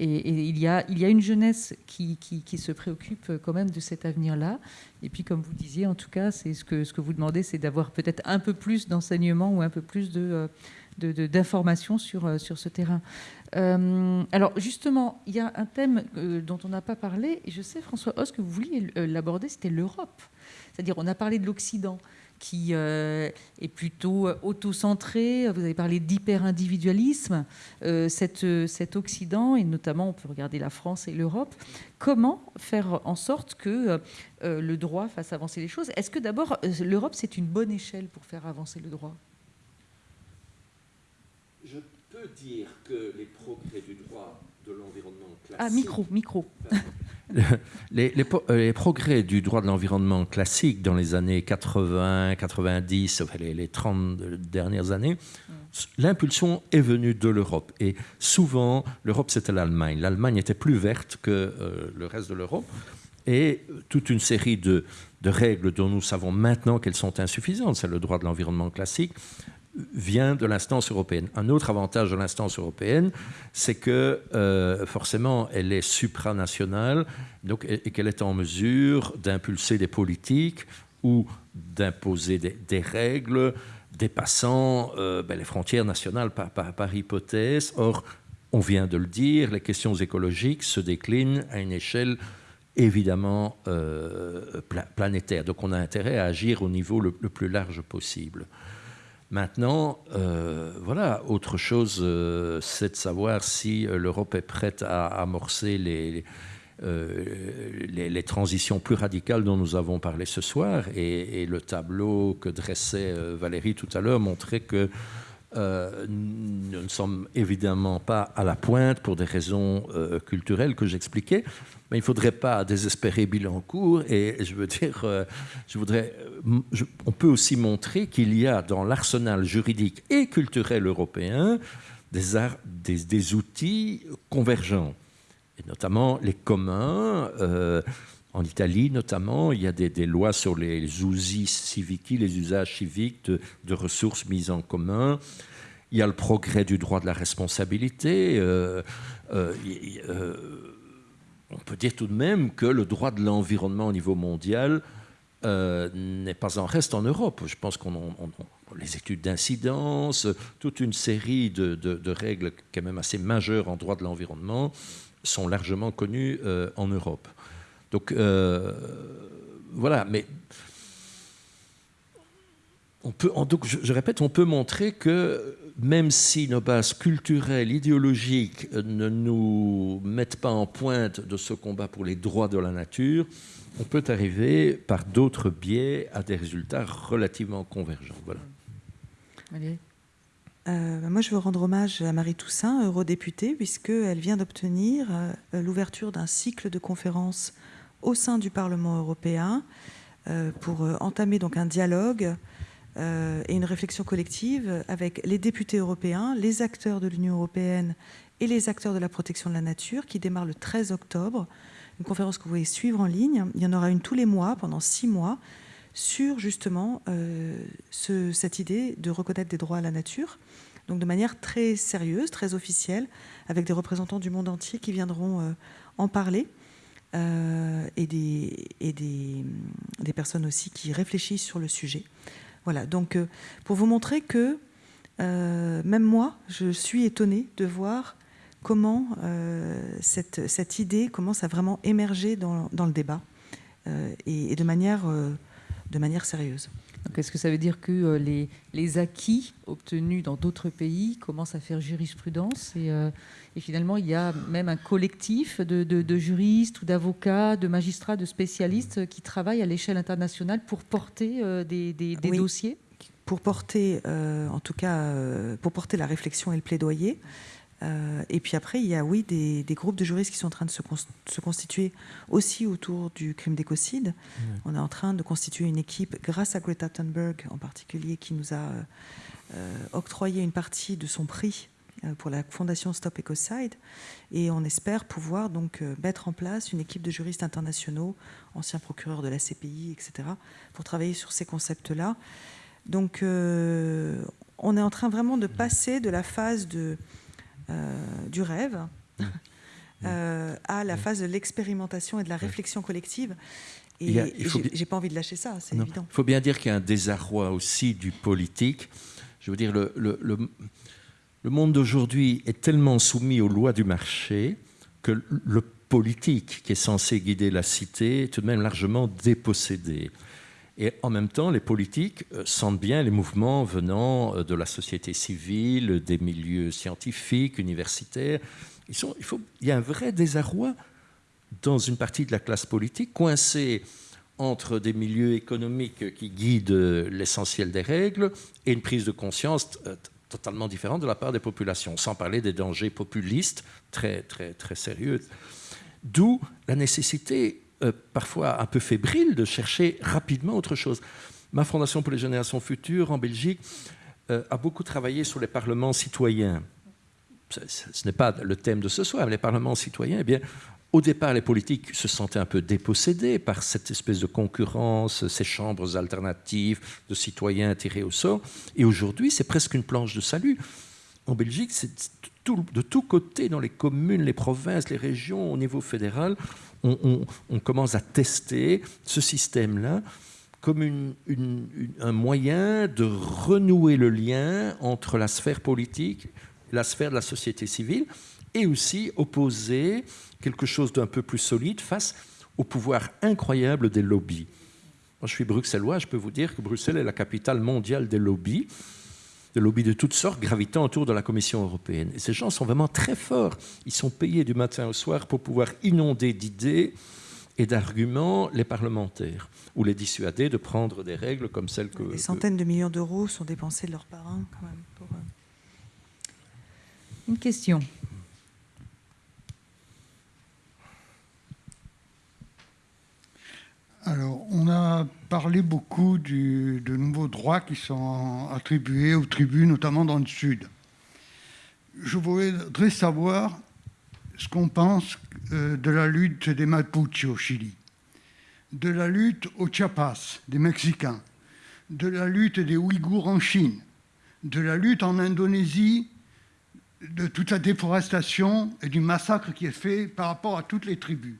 Et, il, y a, une jeunesse qui, se préoccupe quand même de cet avenir-là. Et puis, comme vous disiez, en tout cas, c'est ce que, vous demandez, c'est d'avoir peut-être un peu plus d'enseignement ou un peu plus. Euh, d'informations sur, euh, sur ce terrain. Euh, alors justement, il y a un thème euh, dont on n'a pas parlé, et je sais, François Hauss, que vous vouliez l'aborder, c'était l'Europe. C'est-à-dire, on a parlé de l'Occident qui est plutôt auto-centré, vous avez parlé d'hyper-individualisme, cet, cet Occident, et notamment on peut regarder la France et l'Europe, comment faire en sorte que le droit fasse avancer les choses? Est-ce que d'abord, l'Europe, c'est une bonne échelle pour faire avancer le droit? Je peux dire que les progrès du droit de l'environnement classique... Ah, micro, micro. Les, les, progrès du droit de l'environnement classique dans les années 80, 90, enfin les, les 30 dernières années, l'impulsion est venue de l'Europe. Et souvent, l'Europe, c'était l'Allemagne. L'Allemagne était plus verte que euh, le reste de l'Europe. Et toute une série de règles dont nous savons maintenant qu'elles sont insuffisantes, c'est le droit de l'environnement classique, vient de l'instance européenne. Un autre avantage de l'instance européenne, c'est que euh, forcément, elle est supranationale donc, et, qu'elle est en mesure d'impulser des politiques ou d'imposer des, règles, dépassant ben, les frontières nationales par, par, hypothèse. Or, on vient de le dire, les questions écologiques se déclinent à une échelle évidemment planétaire. Donc on a intérêt à agir au niveau le plus large possible. Maintenant, euh, voilà, autre chose, euh, c'est de savoir si euh, l'Europe est prête à amorcer les, les, transitions plus radicales dont nous avons parlé ce soir. Et, le tableau que dressait Valérie tout à l'heure montrait que nous ne sommes évidemment pas à la pointe pour des raisons culturelles que j'expliquais mais il ne faudrait pas désespérer Bilancourt. Et je veux dire, euh, je voudrais, euh, on peut aussi montrer qu'il y a dans l'arsenal juridique et culturel européen des, des, outils convergents, et notamment les communs. Euh, en Italie, notamment, il y a des, lois sur les, usi civiques, les usages civiques de, ressources mises en commun. Il y a le progrès du droit de la responsabilité on peut dire tout de même que le droit de l'environnement au niveau mondial euh, n'est pas en reste en Europe. Je pense qu'on les études d'incidence, toute une série de, règles quand même assez majeures en droit de l'environnement sont largement connues euh, en Europe. Donc euh, voilà, mais on peut, donc je, répète, on peut montrer que même si nos bases culturelles, idéologiques ne nous mettent pas en pointe de ce combat pour les droits de la nature, on peut arriver par d'autres biais à des résultats relativement convergents. Voilà. Euh, moi, je veux rendre hommage à Marie Toussaint, eurodéputée, puisqu'elle vient d'obtenir euh, l'ouverture d'un cycle de conférences au sein du Parlement européen euh, pour entamer donc un dialogue euh, et une réflexion collective avec les députés européens, les acteurs de l'Union européenne et les acteurs de la protection de la nature qui démarre le 13 octobre. Une conférence que vous pouvez suivre en ligne. Il y en aura une tous les mois pendant six mois sur justement euh, cette idée de reconnaître des droits à la nature. Donc de manière très sérieuse, très officielle, avec des représentants du monde entier qui viendront euh, en parler. Et, des, et des, des, personnes aussi qui réfléchissent sur le sujet. Voilà, donc euh, pour vous montrer que euh, même moi, je suis étonnée de voir comment euh, cette, cette, idée commence à vraiment émerger dans, le débat et, de, manière, de manière sérieuse. Est-ce que ça veut dire que les, les, acquis obtenus dans d'autres pays commencent à faire jurisprudence et, et, finalement, il y a même un collectif de, de, juristes ou d'avocats, de magistrats, de spécialistes qui travaillent à l'échelle internationale pour porter des, des, dossiers? Pour porter, euh, en tout cas, euh, pour porter la réflexion et le plaidoyer. Euh, et puis après, il y a, oui, des, des, groupes de juristes qui sont en train de se, se constituer aussi autour du crime d'écocide. On est en train de constituer une équipe, grâce à Greta Thunberg en particulier, qui nous a octroyé une partie de son prix euh, pour la fondation Stop Ecocide et on espère pouvoir donc euh, mettre en place une équipe de juristes internationaux, anciens procureurs de la CPI, etc., pour travailler sur ces concepts-là. Donc euh, on est en train vraiment de passer de la phase de, du rêve à la phase de l'expérimentation et de la réflexion collective. Et, j'ai pas envie de lâcher ça, c'est évident. Il faut bien dire qu'il y a un désarroi aussi du politique. Je veux dire, le, le, le le monde d'aujourd'hui est tellement soumis aux lois du marché que le politique qui est censé guider la cité est tout de même largement dépossédé. Et en même temps, les politiques euh, sentent bien les mouvements venant euh, de la société civile, des milieux scientifiques, universitaires. il, il y a un vrai désarroi dans une partie de la classe politique, coincée entre des milieux économiques qui guident l'essentiel des règles et une prise de conscience euh, totalement différent de la part des populations, sans parler des dangers populistes très, très, très sérieux. D'où la nécessité, euh, parfois un peu fébrile, de chercher rapidement autre chose. Ma Fondation pour les générations futures en Belgique euh, a beaucoup travaillé sur les parlements citoyens. Ce, n'est pas le thème de ce soir, mais les parlements citoyens, eh bien, au départ, les politiques se sentaient un peu dépossédés par cette espèce de concurrence, ces chambres alternatives de citoyens tirés au sort. Et aujourd'hui, c'est presque une planche de salut. En Belgique, c'est de tous côtés, dans les communes, les provinces, les régions, au niveau fédéral, on, commence à tester ce système-là comme un moyen de renouer le lien entre la sphère politique, la sphère de la société civile, et aussi opposer quelque chose d'un peu plus solide face au pouvoir incroyable des lobbies. Moi, je suis bruxellois, je peux vous dire que Bruxelles est la capitale mondiale des lobbies, des lobbies de toutes sortes gravitant autour de la Commission européenne. Et ces gens sont vraiment très forts. Ils sont payés du matin au soir pour pouvoir inonder d'idées et d'arguments les parlementaires ou les dissuader de prendre des règles comme celles que... Des centaines de millions d'euros sont dépensés de leurs parrains quand même. Pour... Euh, Une question. Alors, on a parlé beaucoup de nouveaux droits qui sont attribués aux tribus, notamment dans le Sud. Je voudrais savoir ce qu'on pense euh, de la lutte des Mapuche au Chili, de la lutte au Chiapas des Mexicains, de la lutte des Ouïghours en Chine, de la lutte en Indonésie, de toute la déforestation et du massacre qui est fait par rapport à toutes les tribus.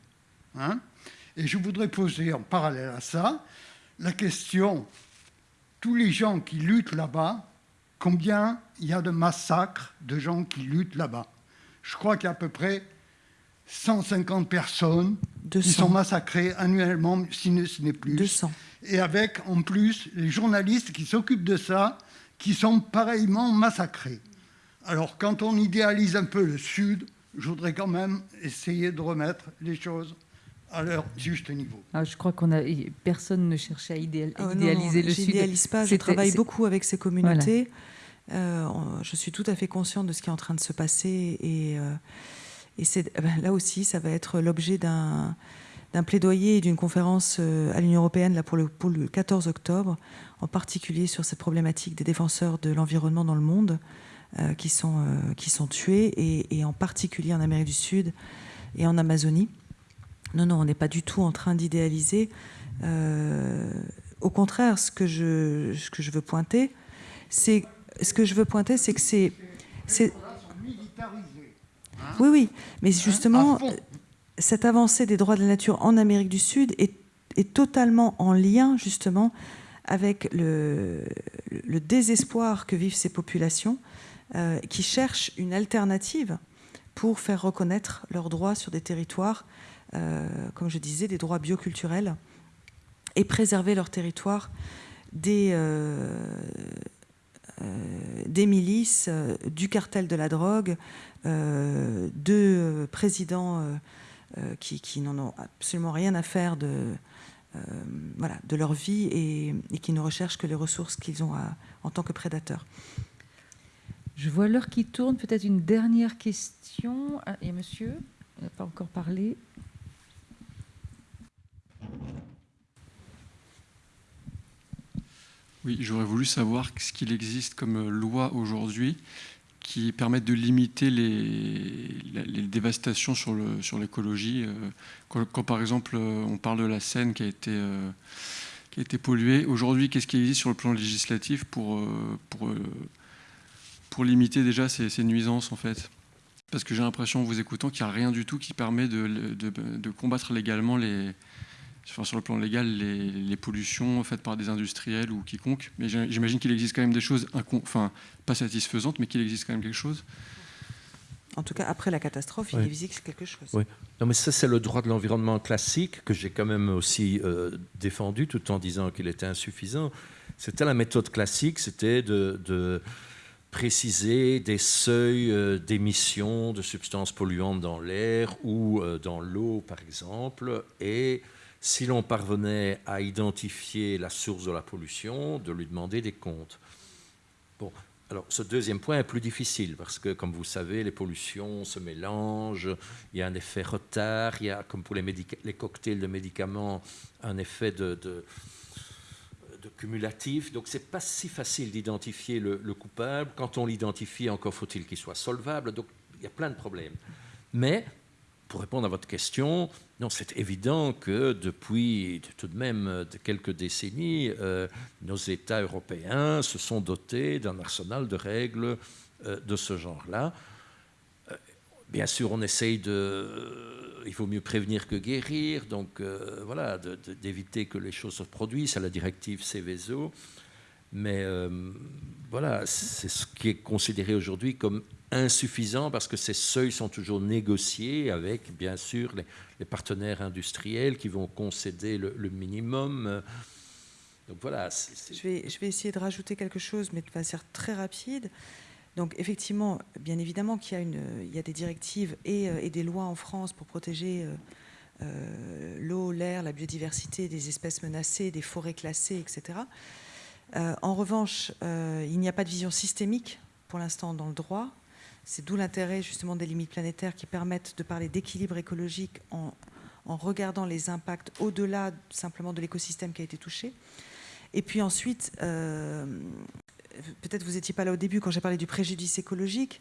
Hein? Et je voudrais poser en parallèle à ça la question, tous les gens qui luttent là-bas, combien il y a de massacres de gens qui luttent là-bas? Je crois qu'il y a à peu près 150 personnes qui sont massacrées annuellement, si ce n'est plus. 200. Et avec en plus les journalistes qui s'occupent de ça, qui sont pareillement massacrés. Alors quand on idéalise un peu le Sud, je voudrais quand même essayer de remettre les choses à leur juste niveau. Ah, je crois qu'on a personne ne cherchait à, ah, idéaliser le Sud. Je pas. Je travaille beaucoup avec ces communautés. Euh, je suis tout à fait consciente de ce qui est en train de se passer et, euh, et c'est eh ben, là aussi, ça va être l'objet d'un d'un plaidoyer et d'une conférence euh, à l'Union européenne là, pour, le, pour le 14 octobre, en particulier sur cette problématique des défenseurs de l'environnement dans le monde qui, sont, qui sont tués, et, et, en particulier en Amérique du Sud et en Amazonie. Non, non, on n'est pas du tout en train d'idéaliser. Euh, au contraire, ce que je, ce que je veux pointer, c'est ce que je veux pointer, c'est que c'est, c'est oui, oui, mais justement, cette avancée des droits de la nature en Amérique du Sud est, est totalement en lien justement avec le, le, désespoir que vivent ces populations euh, qui cherchent une alternative pour faire reconnaître leurs droits sur des territoires comme je disais, des droits bioculturels et préserver leur territoire des, euh, euh, milices, du cartel de la drogue, de présidents qui, n'en ont absolument rien à faire de, leur vie et, qui ne recherchent que les ressources qu'ils ont en tant que prédateurs. Je vois l'heure qui tourne. Peut-être une dernière question. Ah, et monsieur, n'a pas encore parlé. Oui, j'aurais voulu savoir ce qu'il existe comme loi aujourd'hui qui permettent de limiter les, dévastations sur l'écologie. Euh, quand, par exemple euh, on parle de la Seine qui a été, euh, qui a été polluée, aujourd'hui qu'est-ce qui existe sur le plan législatif pour, limiter déjà ces, ces, nuisances en fait? Parce que j'ai l'impression en vous écoutant qu'il n'y a rien du tout qui permet de combattre légalement les, sur le plan légal les, pollutions faites par des industriels ou quiconque. Mais j'imagine qu'il existe quand même des choses, enfin, pas satisfaisantes, mais qu'il existe quand même quelque chose. En tout cas, après la catastrophe, il existe quelque chose. Oui. Non, mais ça, c'est le droit de l'environnement classique que j'ai quand même aussi euh, défendu, tout en disant qu'il était insuffisant. C'était la méthode classique, c'était de, préciser des seuils euh, d'émissions de substances polluantes dans l'air ou euh, dans l'eau, par exemple, et si l'on parvenait à identifier la source de la pollution, de lui demander des comptes. Bon, alors ce deuxième point est plus difficile parce que, comme vous savez, les pollutions se mélangent, il y a un effet retard, il y a, comme pour les, cocktails de médicaments, un effet de, cumulatif. Donc c'est pas si facile d'identifier le, le, coupable. Quand on l'identifie, encore faut-il qu'il soit solvable. Donc il y a plein de problèmes. Mais pour répondre à votre question, non, c'est évident que depuis tout de même quelques décennies, euh, nos États européens se sont dotés d'un arsenal de règles euh, de ce genre-là. Euh, bien sûr, on essaye de il faut mieux prévenir que guérir, donc voilà, d'éviter que les choses se produisent, c'est la directive Céveso. Mais voilà, c'est ce qui est considéré aujourd'hui comme insuffisant parce que ces seuils sont toujours négociés avec, bien sûr, les, partenaires industriels qui vont concéder le, minimum. Donc voilà. Je, vais, essayer de rajouter quelque chose, mais de façon très rapide. Donc effectivement, bien évidemment il y a des directives et, euh, et, des lois en France pour protéger euh, euh, l'eau, l'air, la biodiversité, des espèces menacées, des forêts classées, etc. en revanche, il n'y a pas de vision systémique pour l'instant dans le droit. C'est d'où l'intérêt justement des limites planétaires qui permettent de parler d'équilibre écologique en, regardant les impacts au-delà simplement de l'écosystème qui a été touché. Et puis ensuite, peut-être vous n'étiez pas là au début quand j'ai parlé du préjudice écologique,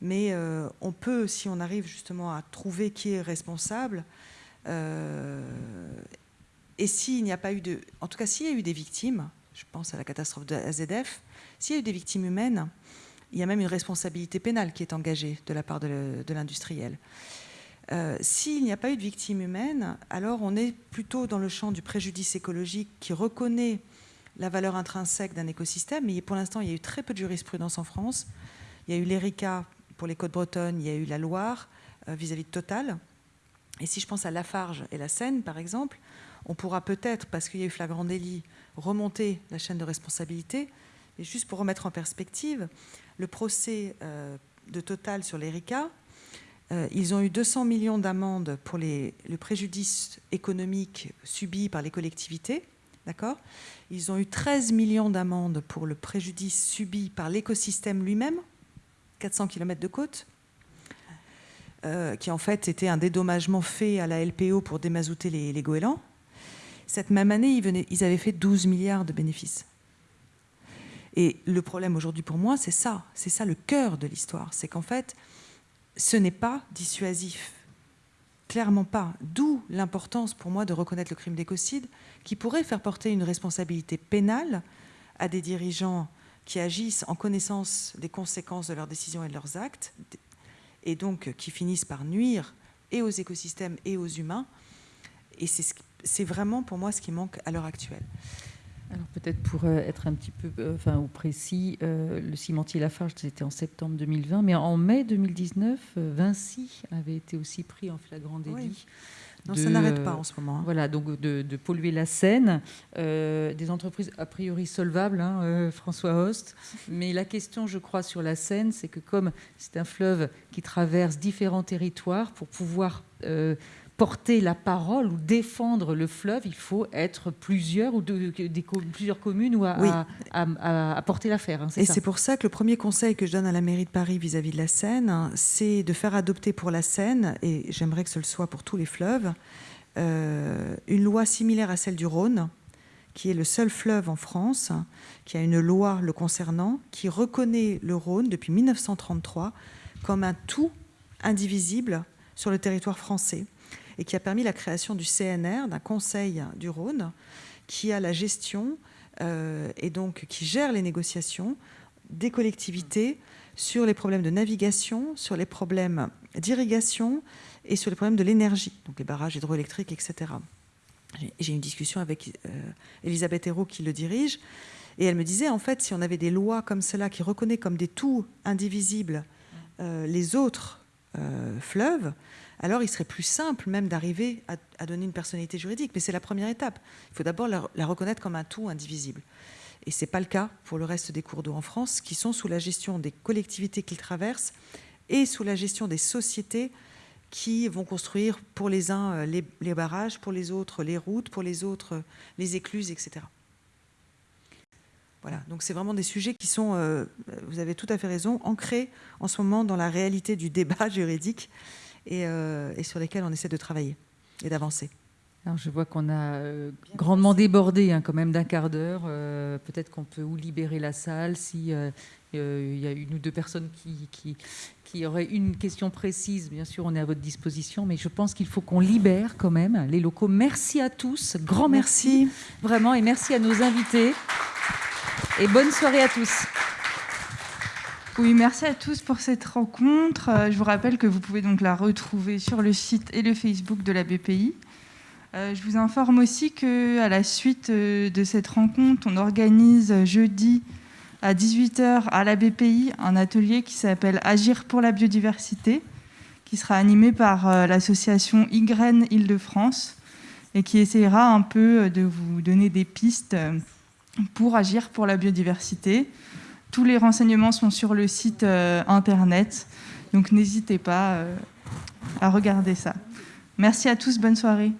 mais euh, on peut, si on arrive justement à trouver qui est responsable, euh, et s'il n'y a pas eu de... En tout cas, s'il y a eu des victimes, je pense à la catastrophe de AZF, s'il y a eu des victimes humaines, il y a même une responsabilité pénale qui est engagée de la part de l'industriel. Euh, s'il n'y a pas eu de victimes humaines, alors on est plutôt dans le champ du préjudice écologique qui reconnaît la valeur intrinsèque d'un écosystème, mais pour l'instant, il y a eu très peu de jurisprudence en France. Il y a eu l'ERICA pour les côtes bretonnes, il y a eu la Loire euh, vis-à-vis de Total. Et si je pense à Lafarge et la Seine, par exemple, on pourra peut-être, parce qu'il y a eu flagrant délit, remonter la chaîne de responsabilité. Et juste pour remettre en perspective, le procès euh, de Total sur l'ERICA, euh, ils ont eu 200 millions d'amendes pour le préjudice économique subi par les collectivités D'accord? Ils ont eu 13 millions d'amendes pour le préjudice subi par l'écosystème lui-même, 400 km de côte, euh, qui en fait était un dédommagement fait à la LPO pour démazouter les, goélands. Cette même année, ils avaient fait 12 milliards de bénéfices. Et le problème aujourd'hui pour moi, c'est ça. C'est ça le cœur de l'histoire. C'est qu'en fait, ce n'est pas dissuasif. Clairement pas. D'où l'importance pour moi de reconnaître le crime d'écocide, qui pourrait faire porter une responsabilité pénale à des dirigeants qui agissent en connaissance des conséquences de leurs décisions et de leurs actes, et donc qui finissent par nuire et aux écosystèmes et aux humains. Et c'est vraiment pour moi ce qui manque à l'heure actuelle. Alors peut-être pour euh, être un petit peu euh, enfin, au précis, euh, le cimentier Lafarge, c'était en septembre 2020, mais en mai 2019, Vinci avait été aussi pris en flagrant délit. Non, ça n'arrête pas en ce moment. Hein. Voilà, donc de, polluer la Seine, des entreprises a priori solvables, hein, François Host. Mais la question, je crois, sur la Seine, c'est que comme c'est un fleuve qui traverse différents territoires, pour pouvoir porter la parole ou défendre le fleuve, il faut être plusieurs ou de, des, plusieurs communes ou à, à, porter l'affaire. Hein, et c'est pour ça que le premier conseil que je donne à la mairie de Paris vis-à-vis de la Seine, hein, c'est de faire adopter pour la Seine, et j'aimerais que ce le soit pour tous les fleuves, euh, une loi similaire à celle du Rhône, qui est le seul fleuve en France qui a une loi le concernant, qui reconnaît le Rhône depuis 1933 comme un tout indivisible sur le territoire français et qui a permis la création du CNR, d'un conseil du Rhône, qui a la gestion euh, et donc qui gère les négociations des collectivités sur les problèmes de navigation, sur les problèmes d'irrigation et sur les problèmes de l'énergie, donc les barrages hydroélectriques, etc. J'ai une discussion avec euh, Elisabeth Hérault qui le dirige, et elle me disait, en fait, si on avait des lois comme cela qui reconnaissent comme des tout indivisibles euh, les autres fleuves, alors il serait plus simple même d'arriver à, donner une personnalité juridique. Mais c'est la première étape. Il faut d'abord la, reconnaître comme un tout indivisible. Et ce n'est pas le cas pour le reste des cours d'eau en France, qui sont sous la gestion des collectivités qu'ils traversent et sous la gestion des sociétés qui vont construire pour les uns euh, les, barrages, pour les autres les routes, pour les autres euh, les écluses, etc. Voilà, donc c'est vraiment des sujets qui sont, euh, vous avez tout à fait raison, ancrés en ce moment dans la réalité du débat juridique euh, et, sur lesquels on essaie de travailler et d'avancer. Alors je vois qu'on a euh, grandement débordé hein, quand même d'un quart d'heure. Euh, peut-être qu'on peut ou libérer la salle si il y a une ou deux personnes qui, qui, qui, auraient une question précise. Bien sûr, on est à votre disposition, mais je pense qu'il faut qu'on libère quand même les locaux. Merci à tous, grand merci, merci vraiment, et merci à nos invités. Et bonne soirée à tous. Oui, merci à tous pour cette rencontre. Euh, je vous rappelle que vous pouvez donc la retrouver sur le site et le Facebook de la BPI. Euh, je vous informe aussi qu'à la suite euh, de cette rencontre, on organise jeudi à 18h à la BPI un atelier qui s'appelle Agir pour la biodiversité, qui sera animé par l'association YGREN Île-de-France et qui essayera un peu de vous donner des pistes pour agir pour la biodiversité. Tous les renseignements sont sur le site euh, internet, donc n'hésitez pas euh, à regarder ça. Merci à tous, bonne soirée.